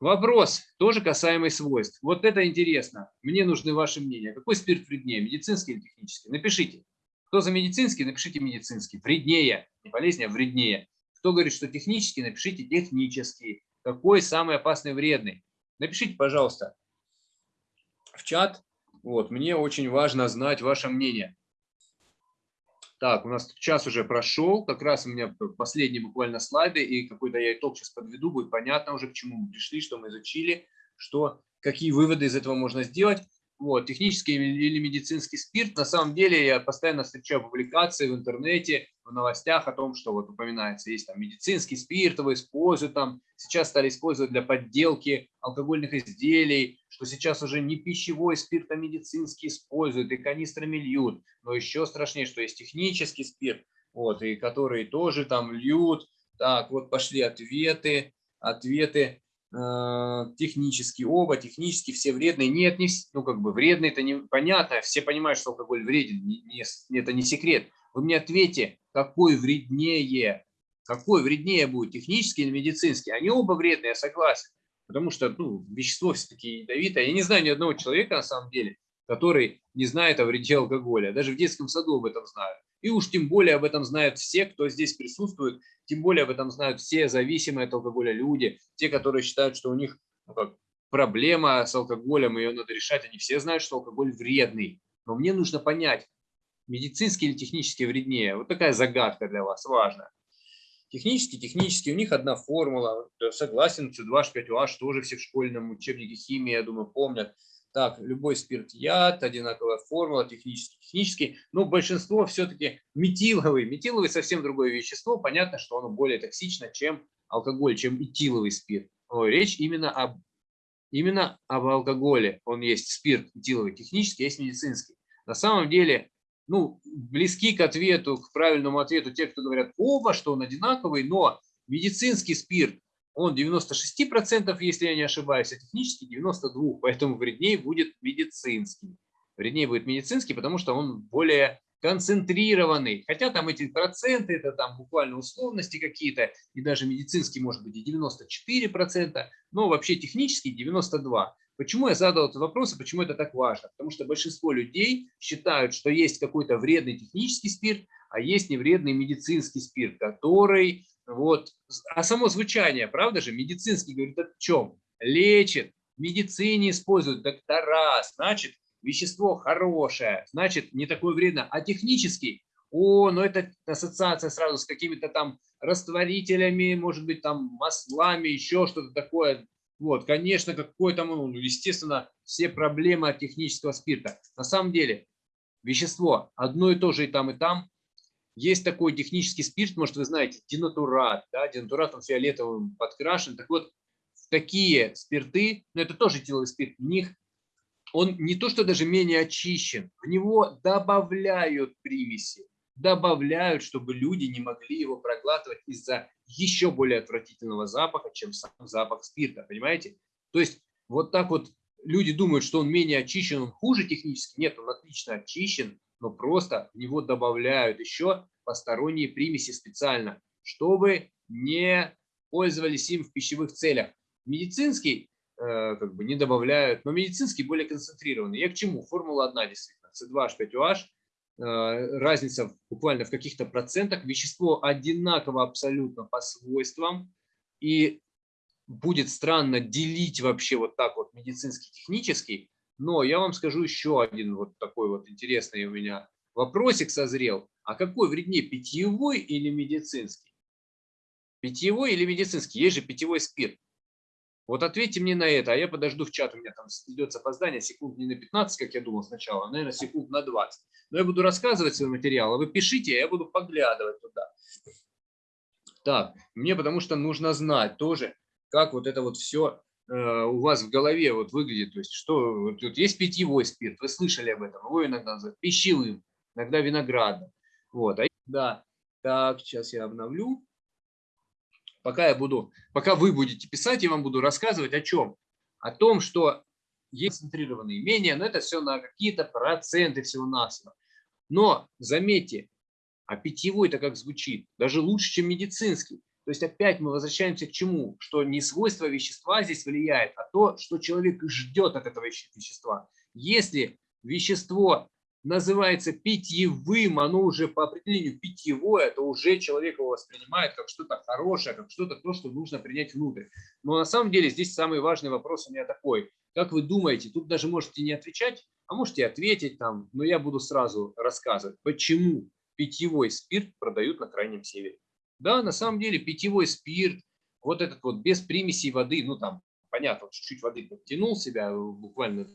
Вопрос, тоже касаемый свойств. Вот это интересно. Мне нужны ваши мнения. Какой спирт вреднее, медицинский или технический? Напишите. Кто за медицинский, напишите медицинский. Вреднее, не полезнее, а вреднее. Кто говорит, что технический, напишите технический. Какой самый опасный, вредный? Напишите, пожалуйста, в чат. Вот, мне очень важно знать ваше мнение. Так, у нас час уже прошел, как раз у меня последние буквально слайды, и какой-то я итог сейчас подведу, будет понятно уже, к чему мы пришли, что мы изучили, что, какие выводы из этого можно сделать. Вот, технический или медицинский спирт. На самом деле я постоянно встречаю публикации в интернете, в новостях о том, что вот упоминается, есть там медицинский спирт, его используют там, сейчас стали использовать для подделки алкогольных изделий, что сейчас уже не пищевой спирт, а медицинский используют, и канистрами льют. Но еще страшнее, что есть технический спирт, вот, и который тоже там льют. Так, вот пошли ответы, ответы. Э, технически, оба технически, все вредные. Нет, не, ну как бы вредные, это непонятно, все понимают, что алкоголь вреден, не, не, это не секрет. Вы мне ответьте, какой вреднее, какой вреднее будет, технический или медицинский? Они оба вредные, я согласен, потому что ну, вещество все-таки ядовитое. Я не знаю ни одного человека на самом деле, который не знает о вреде алкоголя, даже в детском саду об этом знают. И уж тем более об этом знают все, кто здесь присутствует, тем более об этом знают все зависимые от алкоголя люди, те, которые считают, что у них ну, как, проблема с алкоголем, ее надо решать. Они все знают, что алкоголь вредный. Но мне нужно понять, медицинский или технически вреднее. Вот такая загадка для вас, важно. Технически, технически, у них одна формула. Согласен, C2H5OH тоже все в школьном учебнике химии, я думаю, помнят. Так, любой спирт яд, одинаковая формула, технический, технический. Но большинство все-таки метиловый. Метиловый совсем другое вещество. Понятно, что оно более токсично, чем алкоголь, чем этиловый спирт. Но речь именно об, именно об алкоголе. Он есть спирт этиловый, технический, есть медицинский. На самом деле, ну, близки к ответу, к правильному ответу те, кто говорят оба, что он одинаковый, но медицинский спирт он 96%, если я не ошибаюсь, а технический 92%, поэтому вреднее будет медицинский. Вреднее будет медицинский, потому что он более концентрированный. Хотя там эти проценты, это там буквально условности какие-то, и даже медицинский может быть и 94%, но вообще технический 92%. Почему я задал этот вопрос и почему это так важно? Потому что большинство людей считают, что есть какой-то вредный технический спирт, а есть невредный медицинский спирт, который вот. А само звучание, правда же, медицинский говорит о чем? Лечит, в медицине используют доктора, значит, вещество хорошее, значит, не такое вредно. А технический, о, ну это ассоциация сразу с какими-то там растворителями, может быть, там маслами, еще что-то такое. Вот, конечно, какой там, ну, естественно, все проблемы от технического спирта. На самом деле, вещество одно и то же и там, и там, есть такой технический спирт, может, вы знаете, денатурат, да, денатурат он фиолетовым подкрашен. Так вот, такие спирты, но это тоже этиловый спирт, в них он не то, что даже менее очищен, в него добавляют примеси, добавляют, чтобы люди не могли его проглатывать из-за еще более отвратительного запаха, чем сам запах спирта, понимаете? То есть вот так вот люди думают, что он менее очищен, он хуже технически. Нет, он отлично очищен, но просто в него добавляют еще посторонние примеси специально, чтобы не пользовались им в пищевых целях. Медицинский э, как бы не добавляют, но медицинский более концентрированный. Я к чему? Формула одна действительно. C2H5OH, э, разница буквально в каких-то процентах. Вещество одинаково абсолютно по свойствам. И будет странно делить вообще вот так вот медицинский, технический, но я вам скажу еще один вот такой вот интересный у меня вопросик созрел. А какой вреднее, питьевой или медицинский? Питьевой или медицинский? Есть же питьевой спирт. Вот ответьте мне на это, а я подожду в чат, у меня там идет опоздание, секунд не на 15, как я думал сначала, а, наверное, секунд на 20. Но я буду рассказывать свой материал, а вы пишите, а я буду поглядывать туда. Так, мне потому что нужно знать тоже, как вот это вот все э, у вас в голове вот выглядит. То есть, что тут есть питьевой спирт, вы слышали об этом, его иногда называют пищевым, иногда виноградным. Вот, а, да, так, сейчас я обновлю. Пока я буду, пока вы будете писать, я вам буду рассказывать о чем? О том, что есть концентрированные имения, но это все на какие-то проценты всего-навсего. Но заметьте, а питьевой-то как звучит? Даже лучше, чем медицинский. То есть опять мы возвращаемся к чему? Что не свойство вещества здесь влияет, а то, что человек ждет от этого вещества. Если вещество называется питьевым, оно уже по определению питьевое, то уже человек его воспринимает как что-то хорошее, как что-то то, что нужно принять внутрь. Но на самом деле здесь самый важный вопрос у меня такой. Как вы думаете, тут даже можете не отвечать, а можете ответить там, но я буду сразу рассказывать, почему питьевой спирт продают на Крайнем Севере. Да, на самом деле питьевой спирт, вот этот вот без примесей воды, ну там, понятно, чуть-чуть воды подтянул себя, э, буквально,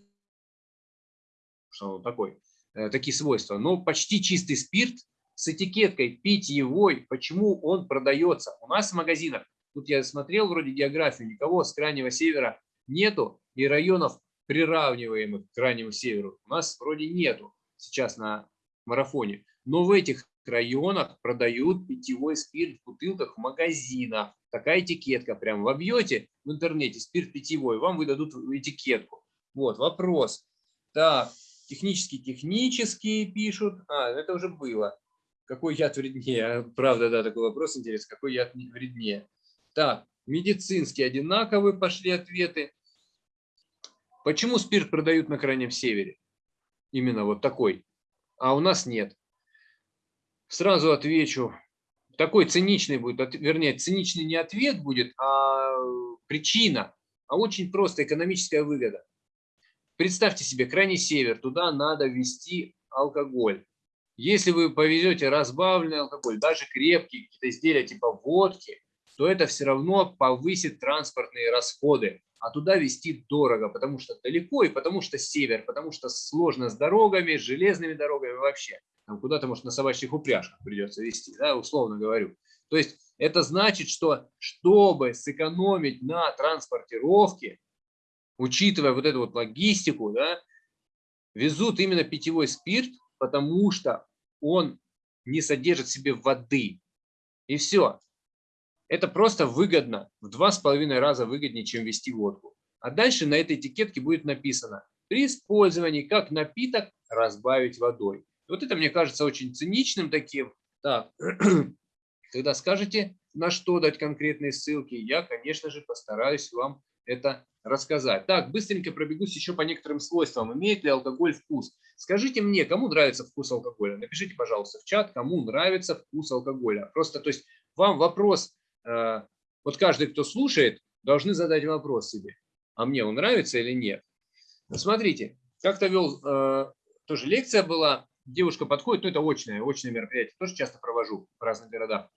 что он такой, э, такие свойства, но почти чистый спирт с этикеткой питьевой, почему он продается? У нас в магазинах, тут я смотрел вроде географию, никого с крайнего севера нету, и районов, приравниваемых к крайнему северу, у нас вроде нету сейчас на марафоне. Но в этих районах продают питьевой спирт в бутылках в магазинах. Такая этикетка. Прям вобьете в интернете спирт питьевой, вам выдадут этикетку. Вот, вопрос. Так, технический, технический пишут. А, это уже было. Какой яд вреднее? Правда, да, такой вопрос интересный. Какой яд вреднее? Так, медицинские одинаковые пошли ответы. Почему спирт продают на Крайнем Севере? Именно вот такой. А у нас нет. Сразу отвечу. Такой циничный будет, вернее, циничный не ответ будет, а причина, а очень просто экономическая выгода. Представьте себе, крайний север, туда надо ввести алкоголь. Если вы повезете разбавленный алкоголь, даже крепкий, какие-то изделия типа водки, то это все равно повысит транспортные расходы. А туда везти дорого, потому что далеко и потому что север, потому что сложно с дорогами, с железными дорогами вообще куда-то, может, на собачьих упряжках придется вести, да, условно говорю. То есть это значит, что чтобы сэкономить на транспортировке, учитывая вот эту вот логистику, да, везут именно питьевой спирт, потому что он не содержит в себе воды. И все. Это просто выгодно, в два с половиной раза выгоднее, чем вести водку. А дальше на этой этикетке будет написано, при использовании как напиток разбавить водой. Вот это мне кажется очень циничным таким. Так, когда скажете, на что дать конкретные ссылки, я, конечно же, постараюсь вам это рассказать. Так, быстренько пробегусь еще по некоторым свойствам. Имеет ли алкоголь вкус? Скажите мне, кому нравится вкус алкоголя? Напишите, пожалуйста, в чат, кому нравится вкус алкоголя. Просто, то есть, вам вопрос, вот каждый, кто слушает, должны задать вопрос себе. А мне он нравится или нет? Смотрите, как-то вел, э, тоже лекция была, девушка подходит, ну это очное, очное мероприятие, тоже часто провожу в разных городах.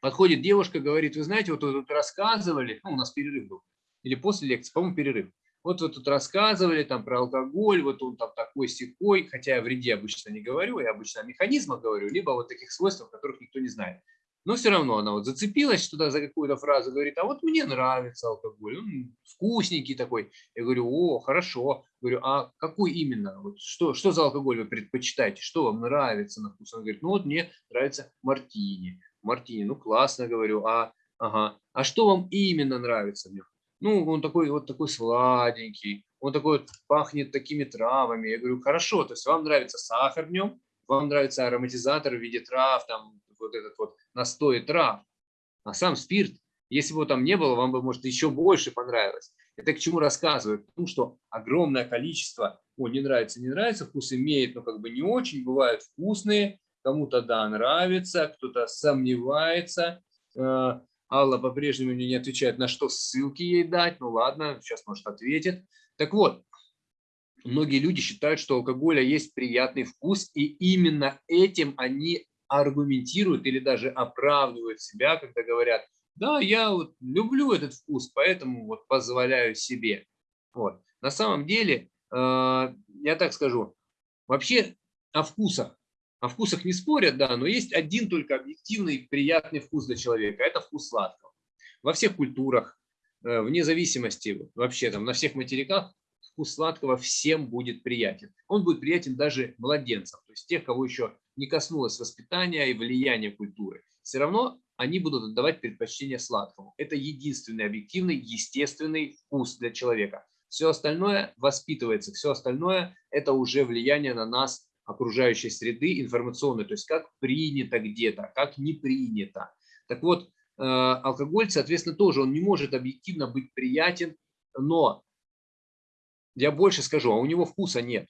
Подходит девушка, говорит, вы знаете, вот вы тут рассказывали, ну у нас перерыв был, или после лекции, по-моему, перерыв. вот вы тут рассказывали там про алкоголь, вот он там такой секой, хотя я о вреде обычно не говорю, я обычно о механизмах говорю, либо вот таких свойствах, которых никто не знает. Но все равно она вот зацепилась туда за какую-то фразу, говорит, а вот мне нравится алкоголь, он вкусненький такой. Я говорю, о, хорошо. Говорю, а какой именно? Вот что, что за алкоголь вы предпочитаете? Что вам нравится на вкус? Он говорит, ну вот мне нравится мартини. Мартини, ну классно, говорю, а, ага. а что вам именно нравится? Ну, он такой вот такой сладенький, он такой вот пахнет такими травами. Я говорю, хорошо, то есть вам нравится сахар в нем, вам нравится ароматизатор в виде трав, там вот этот вот настой трав. А сам спирт, если бы его там не было, вам бы, может, еще больше понравилось. Это к чему рассказываю? К что огромное количество, о, не нравится, не нравится, вкус имеет, но как бы не очень, бывают вкусные, кому-то да, нравится, кто-то сомневается. Э, Алла по-прежнему не отвечает, на что ссылки ей дать. Ну ладно, сейчас, может, ответит. Так вот, многие люди считают, что у алкоголя есть приятный вкус, и именно этим они аргументируют или даже оправдывают себя, когда говорят, да, я вот люблю этот вкус, поэтому вот позволяю себе. Вот. На самом деле, э, я так скажу, вообще о вкусах. О вкусах не спорят, да, но есть один только объективный приятный вкус для человека. Это вкус сладкого. Во всех культурах, э, вне зависимости вообще там на всех материках, вкус сладкого всем будет приятен. Он будет приятен даже младенцам, то есть тех, кого еще не коснулось воспитания и влияния культуры. Все равно они будут отдавать предпочтение сладкому. Это единственный объективный, естественный вкус для человека. Все остальное воспитывается, все остальное – это уже влияние на нас окружающей среды информационной, то есть как принято где-то, как не принято. Так вот, э, алкоголь, соответственно, тоже он не может объективно быть приятен, но я больше скажу, а у него вкуса нет.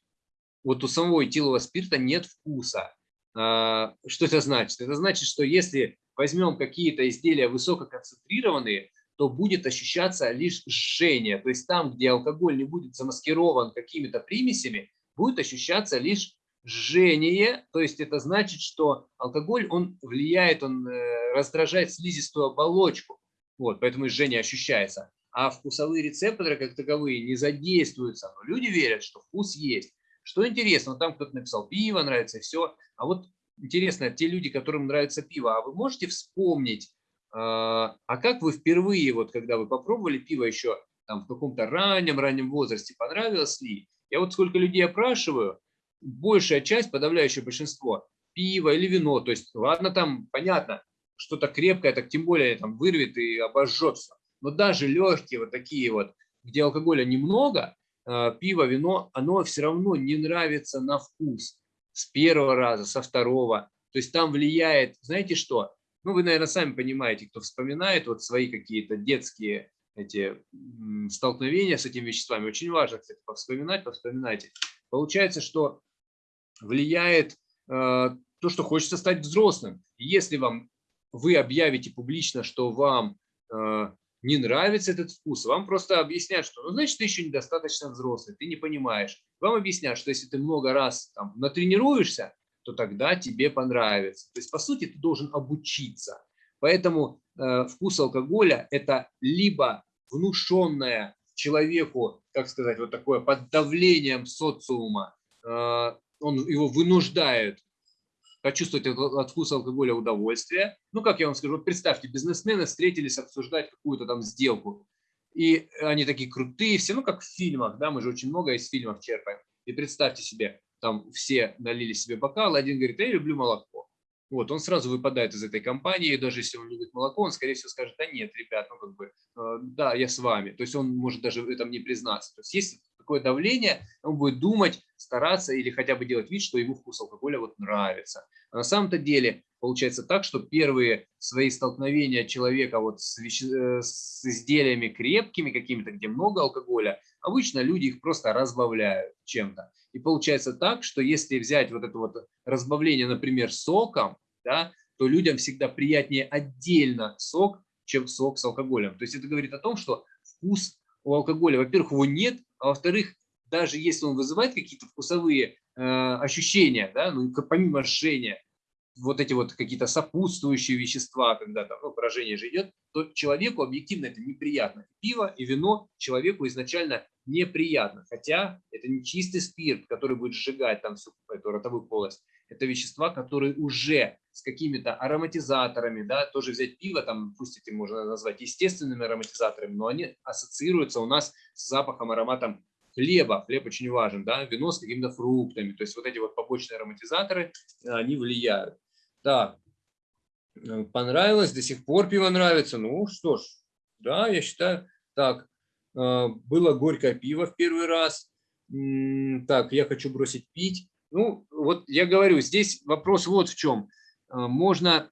Вот у самого этилового спирта нет вкуса. А, что это значит? Это значит, что если возьмем какие-то изделия высококонцентрированные, то будет ощущаться лишь жжение. То есть там, где алкоголь не будет замаскирован какими-то примесями, будет ощущаться лишь жжение. То есть это значит, что алкоголь, он влияет, он э, раздражает слизистую оболочку. Вот, поэтому жжение ощущается а вкусовые рецепторы как таковые не задействуются. Но люди верят, что вкус есть. Что интересно, там кто-то написал пиво нравится все. А вот интересно, те люди, которым нравится пиво, а вы можете вспомнить, а, а как вы впервые, вот когда вы попробовали пиво еще там, в каком-то раннем-раннем возрасте, понравилось ли? Я вот сколько людей опрашиваю, большая часть, подавляющее большинство, пиво или вино, то есть, ладно, там, понятно, что-то крепкое, так тем более там вырвет и обожжет все но даже легкие вот такие вот, где алкоголя немного, пиво, вино, оно все равно не нравится на вкус с первого раза, со второго. То есть там влияет, знаете что? Ну, вы, наверное, сами понимаете, кто вспоминает вот свои какие-то детские эти столкновения с этими веществами. Очень важно, кстати, повспоминать, повспоминайте. Получается, что влияет э, то, что хочется стать взрослым. Если вам вы объявите публично, что вам э, не нравится этот вкус, вам просто объяснят, что, ну, значит, ты еще недостаточно взрослый, ты не понимаешь. Вам объяснят, что если ты много раз там, натренируешься, то тогда тебе понравится. То есть, по сути, ты должен обучиться. Поэтому э, вкус алкоголя – это либо внушенное человеку, как сказать, вот такое под давлением социума, э, он его вынуждает почувствовать от вкуса алкоголя удовольствие. Ну, как я вам скажу, вот представьте, бизнесмены встретились обсуждать какую-то там сделку, и они такие крутые все, ну, как в фильмах, да, мы же очень много из фильмов черпаем. И представьте себе, там все налили себе бокал, один говорит, я люблю молоко. Вот, он сразу выпадает из этой компании, и даже если он любит молоко, он, скорее всего, скажет, да нет, ребят, ну, как бы, э, да, я с вами. То есть он может даже в этом не признаться. То есть есть такое давление, он будет думать, стараться или хотя бы делать вид, что ему вкус алкоголя вот нравится. А на самом-то деле получается так, что первые свои столкновения человека вот с, веще... Э, с изделиями крепкими какими-то, где много алкоголя, обычно люди их просто разбавляют чем-то. И получается так, что если взять вот это вот разбавление, например, соком, да, то людям всегда приятнее отдельно сок, чем сок с алкоголем. То есть это говорит о том, что вкус у алкоголя, во-первых, его нет, а во-вторых, даже если он вызывает какие-то вкусовые э, ощущения, да, ну, помимо жжения, вот эти вот какие-то сопутствующие вещества, когда там ну, поражение же идет, то человеку объективно это неприятно. Пиво и вино человеку изначально неприятно. Хотя это не чистый спирт, который будет сжигать там всю эту ротовую полость. Это вещества, которые уже с какими-то ароматизаторами, да, тоже взять пиво, там, пусть эти можно назвать естественными ароматизаторами, но они ассоциируются у нас с запахом, ароматом хлеба. Хлеб очень важен, да, вино с какими-то фруктами. То есть вот эти вот побочные ароматизаторы, они влияют. Так, э, понравилось, до сих пор пиво нравится. Ну что ж, да, я считаю, так, э, было горькое пиво в первый раз. Так, я хочу бросить пить. Ну, вот я говорю, здесь вопрос вот в чем. Э, можно,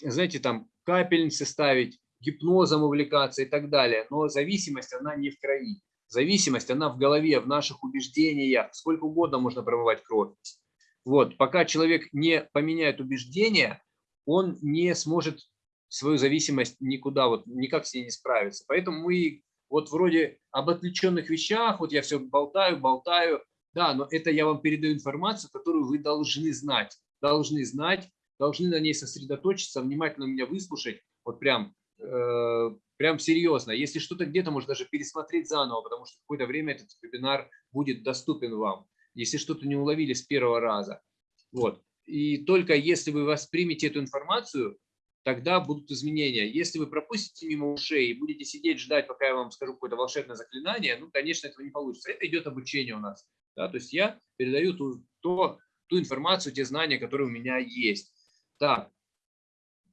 знаете, там капельницы ставить, гипнозом увлекаться и так далее, но зависимость, она не в крови. Зависимость, она в голове, в наших убеждениях. Сколько угодно можно промывать кровь. Вот, пока человек не поменяет убеждения, он не сможет свою зависимость никуда, вот никак с ней не справиться. Поэтому мы вот вроде об отвлеченных вещах, вот я все болтаю, болтаю, да, но это я вам передаю информацию, которую вы должны знать, должны знать, должны на ней сосредоточиться, внимательно меня выслушать, вот прям, э, прям серьезно. Если что-то где-то, может даже пересмотреть заново, потому что какое-то время этот вебинар будет доступен вам если что-то не уловили с первого раза. Вот. И только если вы воспримете эту информацию, тогда будут изменения. Если вы пропустите мимо ушей и будете сидеть, ждать, пока я вам скажу какое-то волшебное заклинание, ну, конечно, этого не получится. Это идет обучение у нас. Да? То есть я передаю ту, то, ту информацию, те знания, которые у меня есть. Так,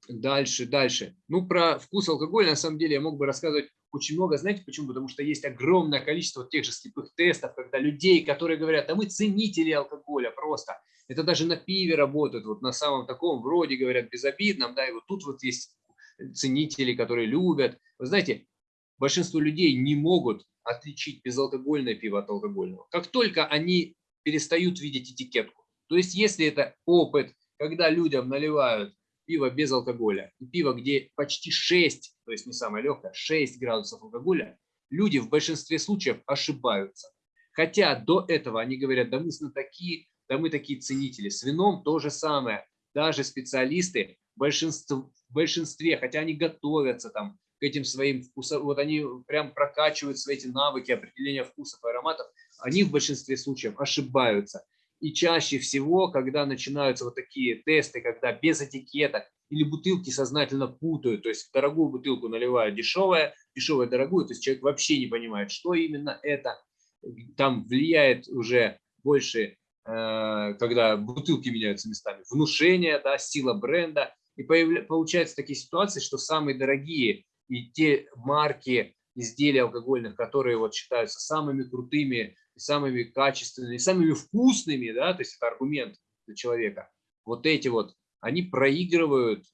дальше, дальше. Ну, про вкус алкоголя, на самом деле, я мог бы рассказывать очень много. Знаете почему? Потому что есть огромное количество тех же слепых тестов, когда людей, которые говорят, а мы ценители алкоголя просто. Это даже на пиве работают, вот на самом таком, вроде говорят, безобидном, да, и вот тут вот есть ценители, которые любят. Вы знаете, большинство людей не могут отличить безалкогольное пиво от алкогольного. Как только они перестают видеть этикетку. То есть, если это опыт, когда людям наливают пиво без алкоголя и пиво, где почти 6, то есть не самое легкое, 6 градусов алкоголя, люди в большинстве случаев ошибаются. Хотя до этого они говорят, да мы такие, да мы такие ценители. С вином то же самое. Даже специалисты в большинстве, в большинстве хотя они готовятся там к этим своим вкусам, вот они прям прокачивают свои эти навыки определения вкусов и ароматов, они в большинстве случаев ошибаются. И чаще всего, когда начинаются вот такие тесты, когда без этикеток или бутылки сознательно путают, то есть дорогую бутылку наливают дешевая, дешевая дорогую, то есть человек вообще не понимает, что именно это. Там влияет уже больше, э, когда бутылки меняются местами, внушение, да, сила бренда. И получаются такие ситуации, что самые дорогие и те марки изделий алкогольных, которые вот считаются самыми крутыми самыми качественными, самыми вкусными, да, то есть это аргумент для человека. Вот эти вот, они проигрывают,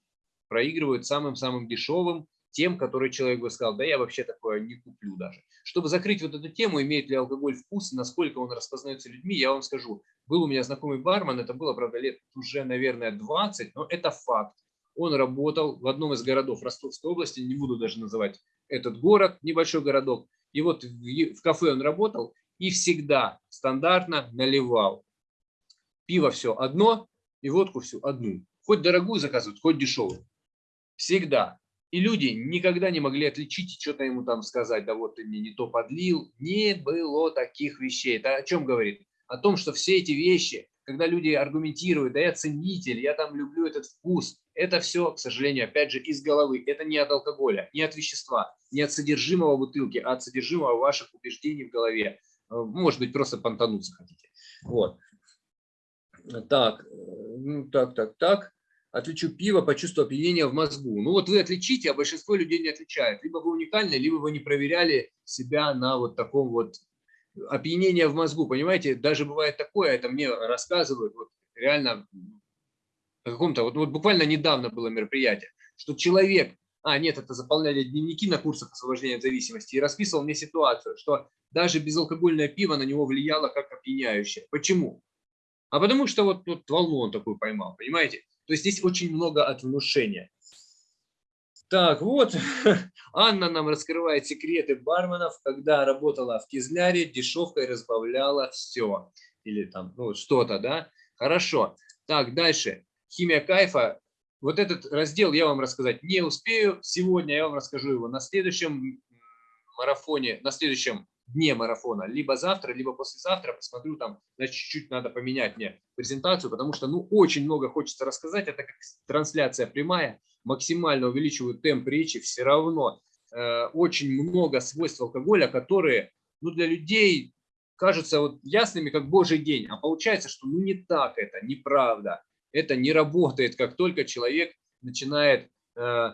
проигрывают самым-самым дешевым, тем, который человек бы сказал, да я вообще такое не куплю даже. Чтобы закрыть вот эту тему, имеет ли алкоголь вкус, насколько он распознается людьми, я вам скажу. Был у меня знакомый бармен, это было, правда, лет уже, наверное, 20, но это факт. Он работал в одном из городов Ростовской области, не буду даже называть этот город, небольшой городок. И вот в кафе он работал, и всегда стандартно наливал. Пиво все одно и водку всю одну. Хоть дорогую заказывают, хоть дешевую. Всегда. И люди никогда не могли отличить и что-то ему там сказать, да вот ты мне не то подлил. Не было таких вещей. Это о чем говорит? О том, что все эти вещи, когда люди аргументируют, да я ценитель, я там люблю этот вкус, это все, к сожалению, опять же, из головы. Это не от алкоголя, не от вещества, не от содержимого бутылки, а от содержимого ваших убеждений в голове. Э, может быть, просто понтануться хотите. Вот. Так, ну, так, так, так. Отличу пиво по чувству опьянения в мозгу. Ну вот вы отличите, а большинство людей не отличает. Либо вы уникальны, либо вы не проверяли себя на вот таком вот опьянение в мозгу. Понимаете, даже бывает такое, это мне рассказывают, вот реально каком-то, вот, вот буквально недавно было мероприятие, что человек, а нет, это заполняли дневники на курсах освобождения от зависимости, и расписывал мне ситуацию, что даже безалкогольное пиво на него влияло как опьяняющее. Почему? А потому что вот, вот волну он такую поймал, понимаете? То есть здесь очень много от внушения. Так, вот, Анна нам раскрывает секреты барменов, когда работала в Кизляре, дешевкой разбавляла все. Или там, ну, что-то, да? Хорошо. Так, дальше. Химия кайфа. Вот этот раздел я вам рассказать не успею. Сегодня я вам расскажу его на следующем марафоне, на следующем дне марафона, либо завтра, либо послезавтра, посмотрю там, значит, чуть-чуть надо поменять мне презентацию, потому что, ну, очень много хочется рассказать, это как трансляция прямая, максимально увеличиваю темп речи, все равно э, очень много свойств алкоголя, которые, ну, для людей кажутся вот ясными, как божий день, а получается, что, ну, не так это, неправда, это не работает, как только человек начинает, э,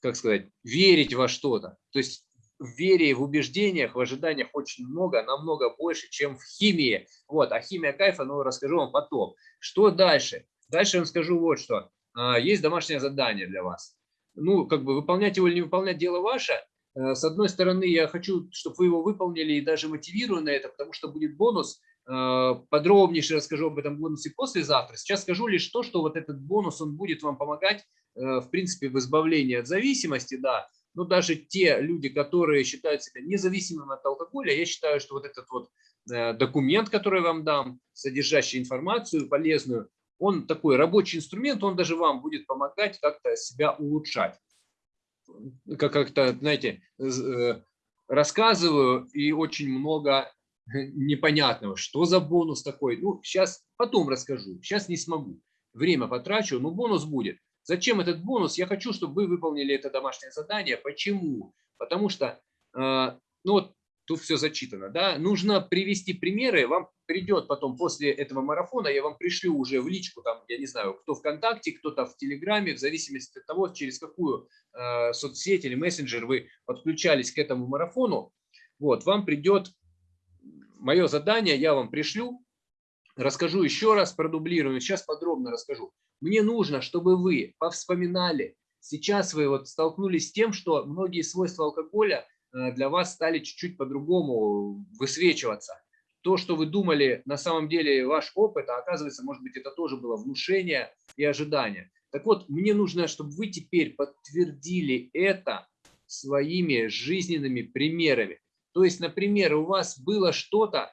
как сказать, верить во что-то, то есть в вере, в убеждениях, в ожиданиях очень много, намного больше, чем в химии. Вот, а химия кайфа, ну, расскажу вам потом. Что дальше? Дальше я вам скажу вот что. А, есть домашнее задание для вас. Ну, как бы выполнять его или не выполнять, дело ваше. Э, с одной стороны, я хочу, чтобы вы его выполнили и даже мотивирую на это, потому что будет бонус. Э, подробнейше расскажу об этом бонусе послезавтра. Сейчас скажу лишь то, что вот этот бонус, он будет вам помогать, э, в принципе, в избавлении от зависимости, да, но даже те люди, которые считают себя независимыми от алкоголя, я считаю, что вот этот вот э, документ, который я вам дам, содержащий информацию полезную, он такой рабочий инструмент, он даже вам будет помогать как-то себя улучшать. Как-то, знаете, э, рассказываю и очень много непонятного, что за бонус такой. Ну, сейчас потом расскажу, сейчас не смогу. Время потрачу, но бонус будет. Зачем этот бонус? Я хочу, чтобы вы выполнили это домашнее задание. Почему? Потому что, э, ну вот тут все зачитано, да, нужно привести примеры, вам придет потом после этого марафона, я вам пришлю уже в личку, там, я не знаю, кто ВКонтакте, кто-то в Телеграме, в зависимости от того, через какую э, соцсеть или мессенджер вы подключались к этому марафону, вот, вам придет мое задание, я вам пришлю, расскажу еще раз, продублирую, сейчас подробно расскажу. Мне нужно, чтобы вы повспоминали. Сейчас вы вот столкнулись с тем, что многие свойства алкоголя э, для вас стали чуть-чуть по-другому высвечиваться. То, что вы думали, на самом деле ваш опыт, а оказывается, может быть, это тоже было внушение и ожидание. Так вот, мне нужно, чтобы вы теперь подтвердили это своими жизненными примерами. То есть, например, у вас было что-то,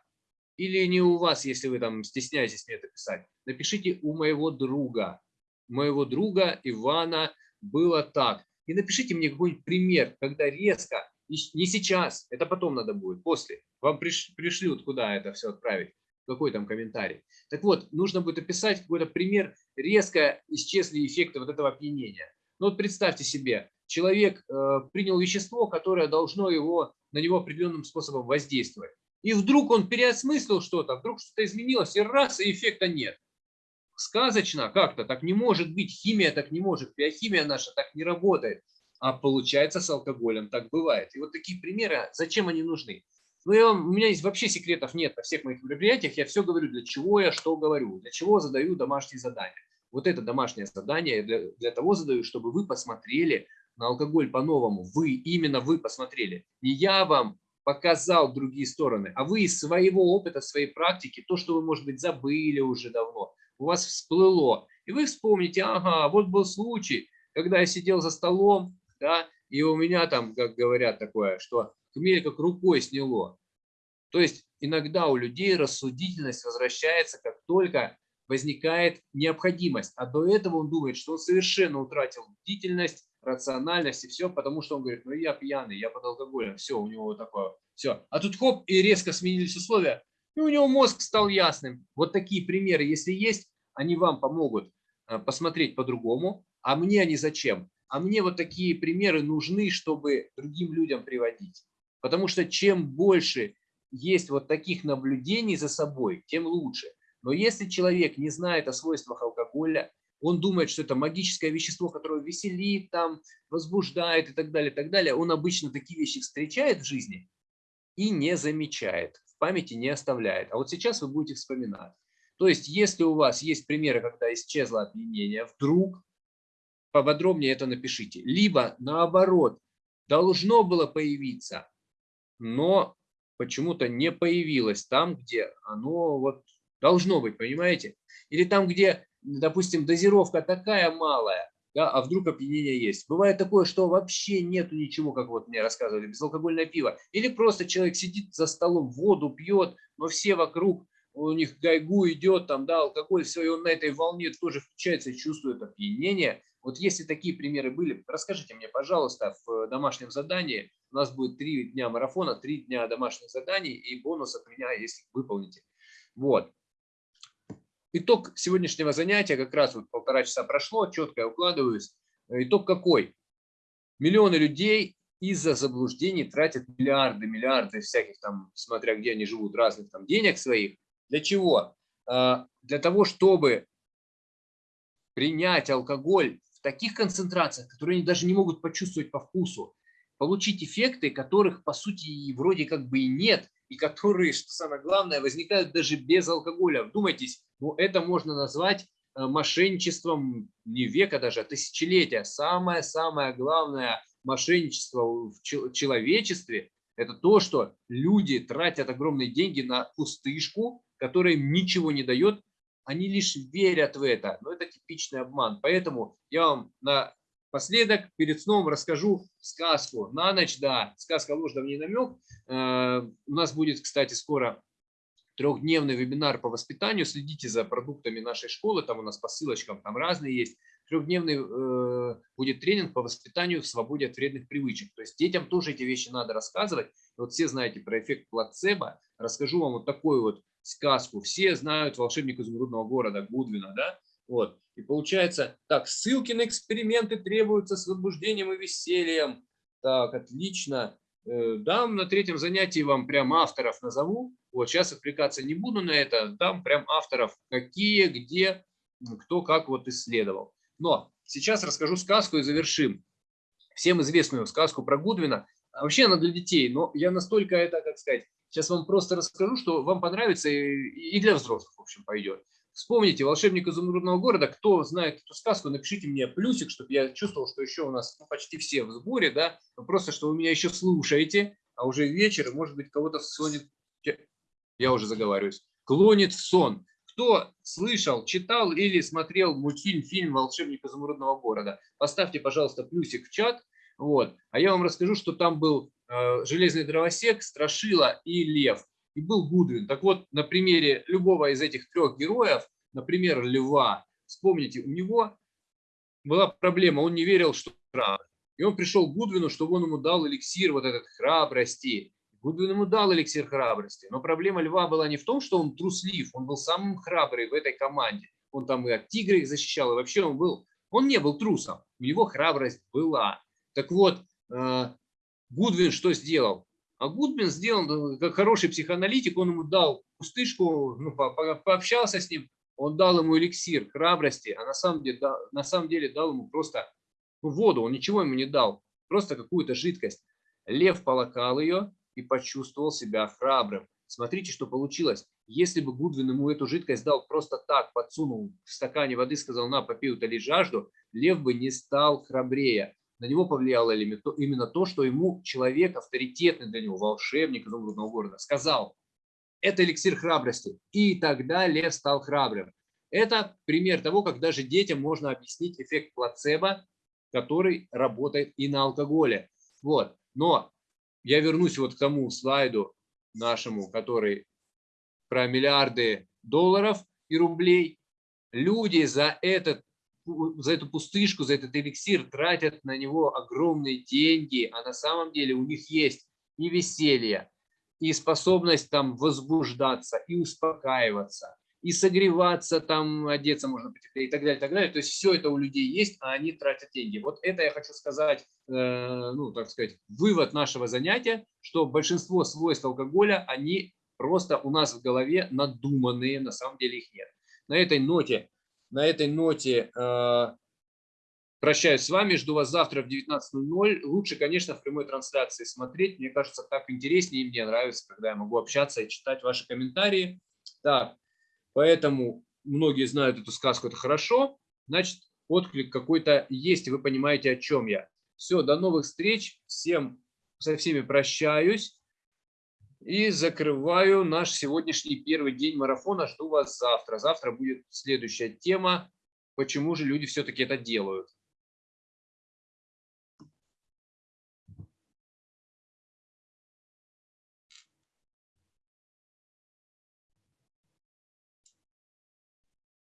или не у вас, если вы там стесняетесь мне это писать, напишите у моего друга. моего друга Ивана было так. И напишите мне какой-нибудь пример, когда резко, не сейчас, это потом надо будет, после. Вам приш, пришлют, куда это все отправить, какой там комментарий. Так вот, нужно будет описать какой-то пример, резко исчезли эффекты вот этого опьянения. Ну вот представьте себе, человек э, принял вещество, которое должно его, на него определенным способом воздействовать. И вдруг он переосмыслил что-то, вдруг что-то изменилось, и раз, и эффекта нет. Сказочно как-то, так не может быть, химия так не может, биохимия наша так не работает. А получается с алкоголем так бывает. И вот такие примеры, зачем они нужны? Ну, я у меня есть вообще секретов нет на всех моих мероприятиях. Я все говорю, для чего я что говорю, для чего задаю домашние задания. Вот это домашнее задание для, для того задаю, чтобы вы посмотрели на алкоголь по-новому. Вы, именно вы посмотрели. Не я вам показал другие стороны, а вы из своего опыта, своей практики, то, что вы, может быть, забыли уже давно, у вас всплыло, и вы вспомните, ага, вот был случай, когда я сидел за столом, да, и у меня там, как говорят такое, что хмель как рукой сняло. То есть иногда у людей рассудительность возвращается, как только возникает необходимость. А до этого он думает, что он совершенно утратил бдительность, рациональность и все, потому что он говорит, ну я пьяный, я под алкоголем, все, у него вот такое, все. А тут хоп, и резко сменились условия, и у него мозг стал ясным. Вот такие примеры, если есть, они вам помогут э, посмотреть по-другому, а мне они зачем? А мне вот такие примеры нужны, чтобы другим людям приводить. Потому что чем больше есть вот таких наблюдений за собой, тем лучше. Но если человек не знает о свойствах алкоголя, он думает, что это магическое вещество, которое веселит, там, возбуждает и так далее, и так далее. Он обычно такие вещи встречает в жизни и не замечает, в памяти не оставляет. А вот сейчас вы будете вспоминать. То есть, если у вас есть примеры, когда исчезло опьянение, вдруг поподробнее это напишите. Либо наоборот, должно было появиться, но почему-то не появилось там, где оно вот должно быть, понимаете? Или там, где допустим, дозировка такая малая, да, а вдруг опьянение есть. Бывает такое, что вообще нету ничего, как вот мне рассказывали, безалкогольное пиво. Или просто человек сидит за столом, воду пьет, но все вокруг у них гайгу идет, там, да, алкоголь, все, и он на этой волне тоже включается и чувствует опьянение. Вот если такие примеры были, расскажите мне, пожалуйста, в домашнем задании, у нас будет три дня марафона, три дня домашних заданий и бонус от меня, если выполните. Вот. Итог сегодняшнего занятия, как раз вот полтора часа прошло, четко я укладываюсь. Итог какой? Миллионы людей из-за заблуждений тратят миллиарды, миллиарды всяких там, смотря где они живут, разных там денег своих. Для чего? А, для того, чтобы принять алкоголь в таких концентрациях, которые они даже не могут почувствовать по вкусу, получить эффекты, которых по сути вроде как бы и нет, и которые, что самое главное, возникают даже без алкоголя. Вдумайтесь, ну это можно назвать э, мошенничеством не века даже, а тысячелетия. Самое-самое главное мошенничество в человечестве – это то, что люди тратят огромные деньги на пустышку, которая им ничего не дает, они лишь верят в это. Но это типичный обман. Поэтому я вам напоследок перед сном расскажу сказку. На ночь, да, сказка ложь, давний намек. Э, у нас будет, кстати, скоро трехдневный вебинар по воспитанию. Следите за продуктами нашей школы, там у нас по ссылочкам, там разные есть трехдневный э, будет тренинг по воспитанию в свободе от вредных привычек. То есть детям тоже эти вещи надо рассказывать. Вот все знаете про эффект плацебо. Расскажу вам вот такую вот сказку. Все знают волшебника изумрудного города Гудвина, да? Вот. И получается, так, ссылки на эксперименты требуются с возбуждением и весельем. Так, отлично. Э, дам на третьем занятии вам прям авторов назову. Вот сейчас отвлекаться не буду на это. Дам прям авторов, какие, где, кто как вот исследовал. Но сейчас расскажу сказку и завершим. Всем известную сказку про Гудвина. А вообще она для детей, но я настолько это, как сказать, сейчас вам просто расскажу, что вам понравится и для взрослых, в общем, пойдет. Вспомните «Волшебник изумрудного города». Кто знает эту сказку, напишите мне плюсик, чтобы я чувствовал, что еще у нас ну, почти все в сборе, да, просто что вы меня еще слушаете, а уже вечер, может быть, кого-то сонет, я уже заговариваюсь, клонит в сон. Кто слышал, читал или смотрел мультфильм, фильм «Волшебник изумрудного города», поставьте, пожалуйста, плюсик в чат. Вот. А я вам расскажу, что там был э, железный дровосек, страшила и лев. И был Гудвин. Так вот, на примере любого из этих трех героев, например, льва, вспомните, у него была проблема, он не верил, что храбр. И он пришел к Гудвину, чтобы он ему дал эликсир вот этот храбрости. Гудвин ему дал эликсир храбрости. Но проблема Льва была не в том, что он труслив, он был самым храбрый в этой команде. Он там и от тигра их защищал, и вообще он был, он не был трусом, у него храбрость была. Так вот, э, Гудвин что сделал? А Гудвин сделал, как хороший психоаналитик, он ему дал пустышку, ну, по, пообщался с ним, он дал ему эликсир храбрости, а на самом деле, да, на самом деле дал ему просто ну, воду, он ничего ему не дал, просто какую-то жидкость. Лев полакал ее, и почувствовал себя храбрым. Смотрите, что получилось. Если бы Гудвин ему эту жидкость дал просто так, подсунул в стакане воды, сказал, на, попей, утоли жажду, лев бы не стал храбрее. На него повлияло именно то, что ему человек, авторитетный для него, волшебник изумрудного города, сказал, это эликсир храбрости. И тогда лев стал храбрым. Это пример того, как даже детям можно объяснить эффект плацебо, который работает и на алкоголе. Вот. Но я вернусь вот к тому слайду нашему, который про миллиарды долларов и рублей. Люди за, этот, за эту пустышку, за этот эликсир тратят на него огромные деньги, а на самом деле у них есть и веселье, и способность там возбуждаться, и успокаиваться, и согреваться, там одеться можно и так далее, и так далее. То есть все это у людей есть, а они тратят деньги. Вот это я хочу сказать, э, ну, так сказать, вывод нашего занятия, что большинство свойств алкоголя, они просто у нас в голове надуманные, на самом деле их нет. На этой ноте, на этой ноте э, прощаюсь с вами, жду вас завтра в 19.00. Лучше, конечно, в прямой трансляции смотреть, мне кажется, так интереснее, и мне нравится, когда я могу общаться и читать ваши комментарии. Так, Поэтому многие знают эту сказку, это хорошо. Значит, отклик какой-то есть, и вы понимаете, о чем я. Все, до новых встреч. Всем со всеми прощаюсь. И закрываю наш сегодняшний первый день марафона. Жду вас завтра. Завтра будет следующая тема. Почему же люди все-таки это делают?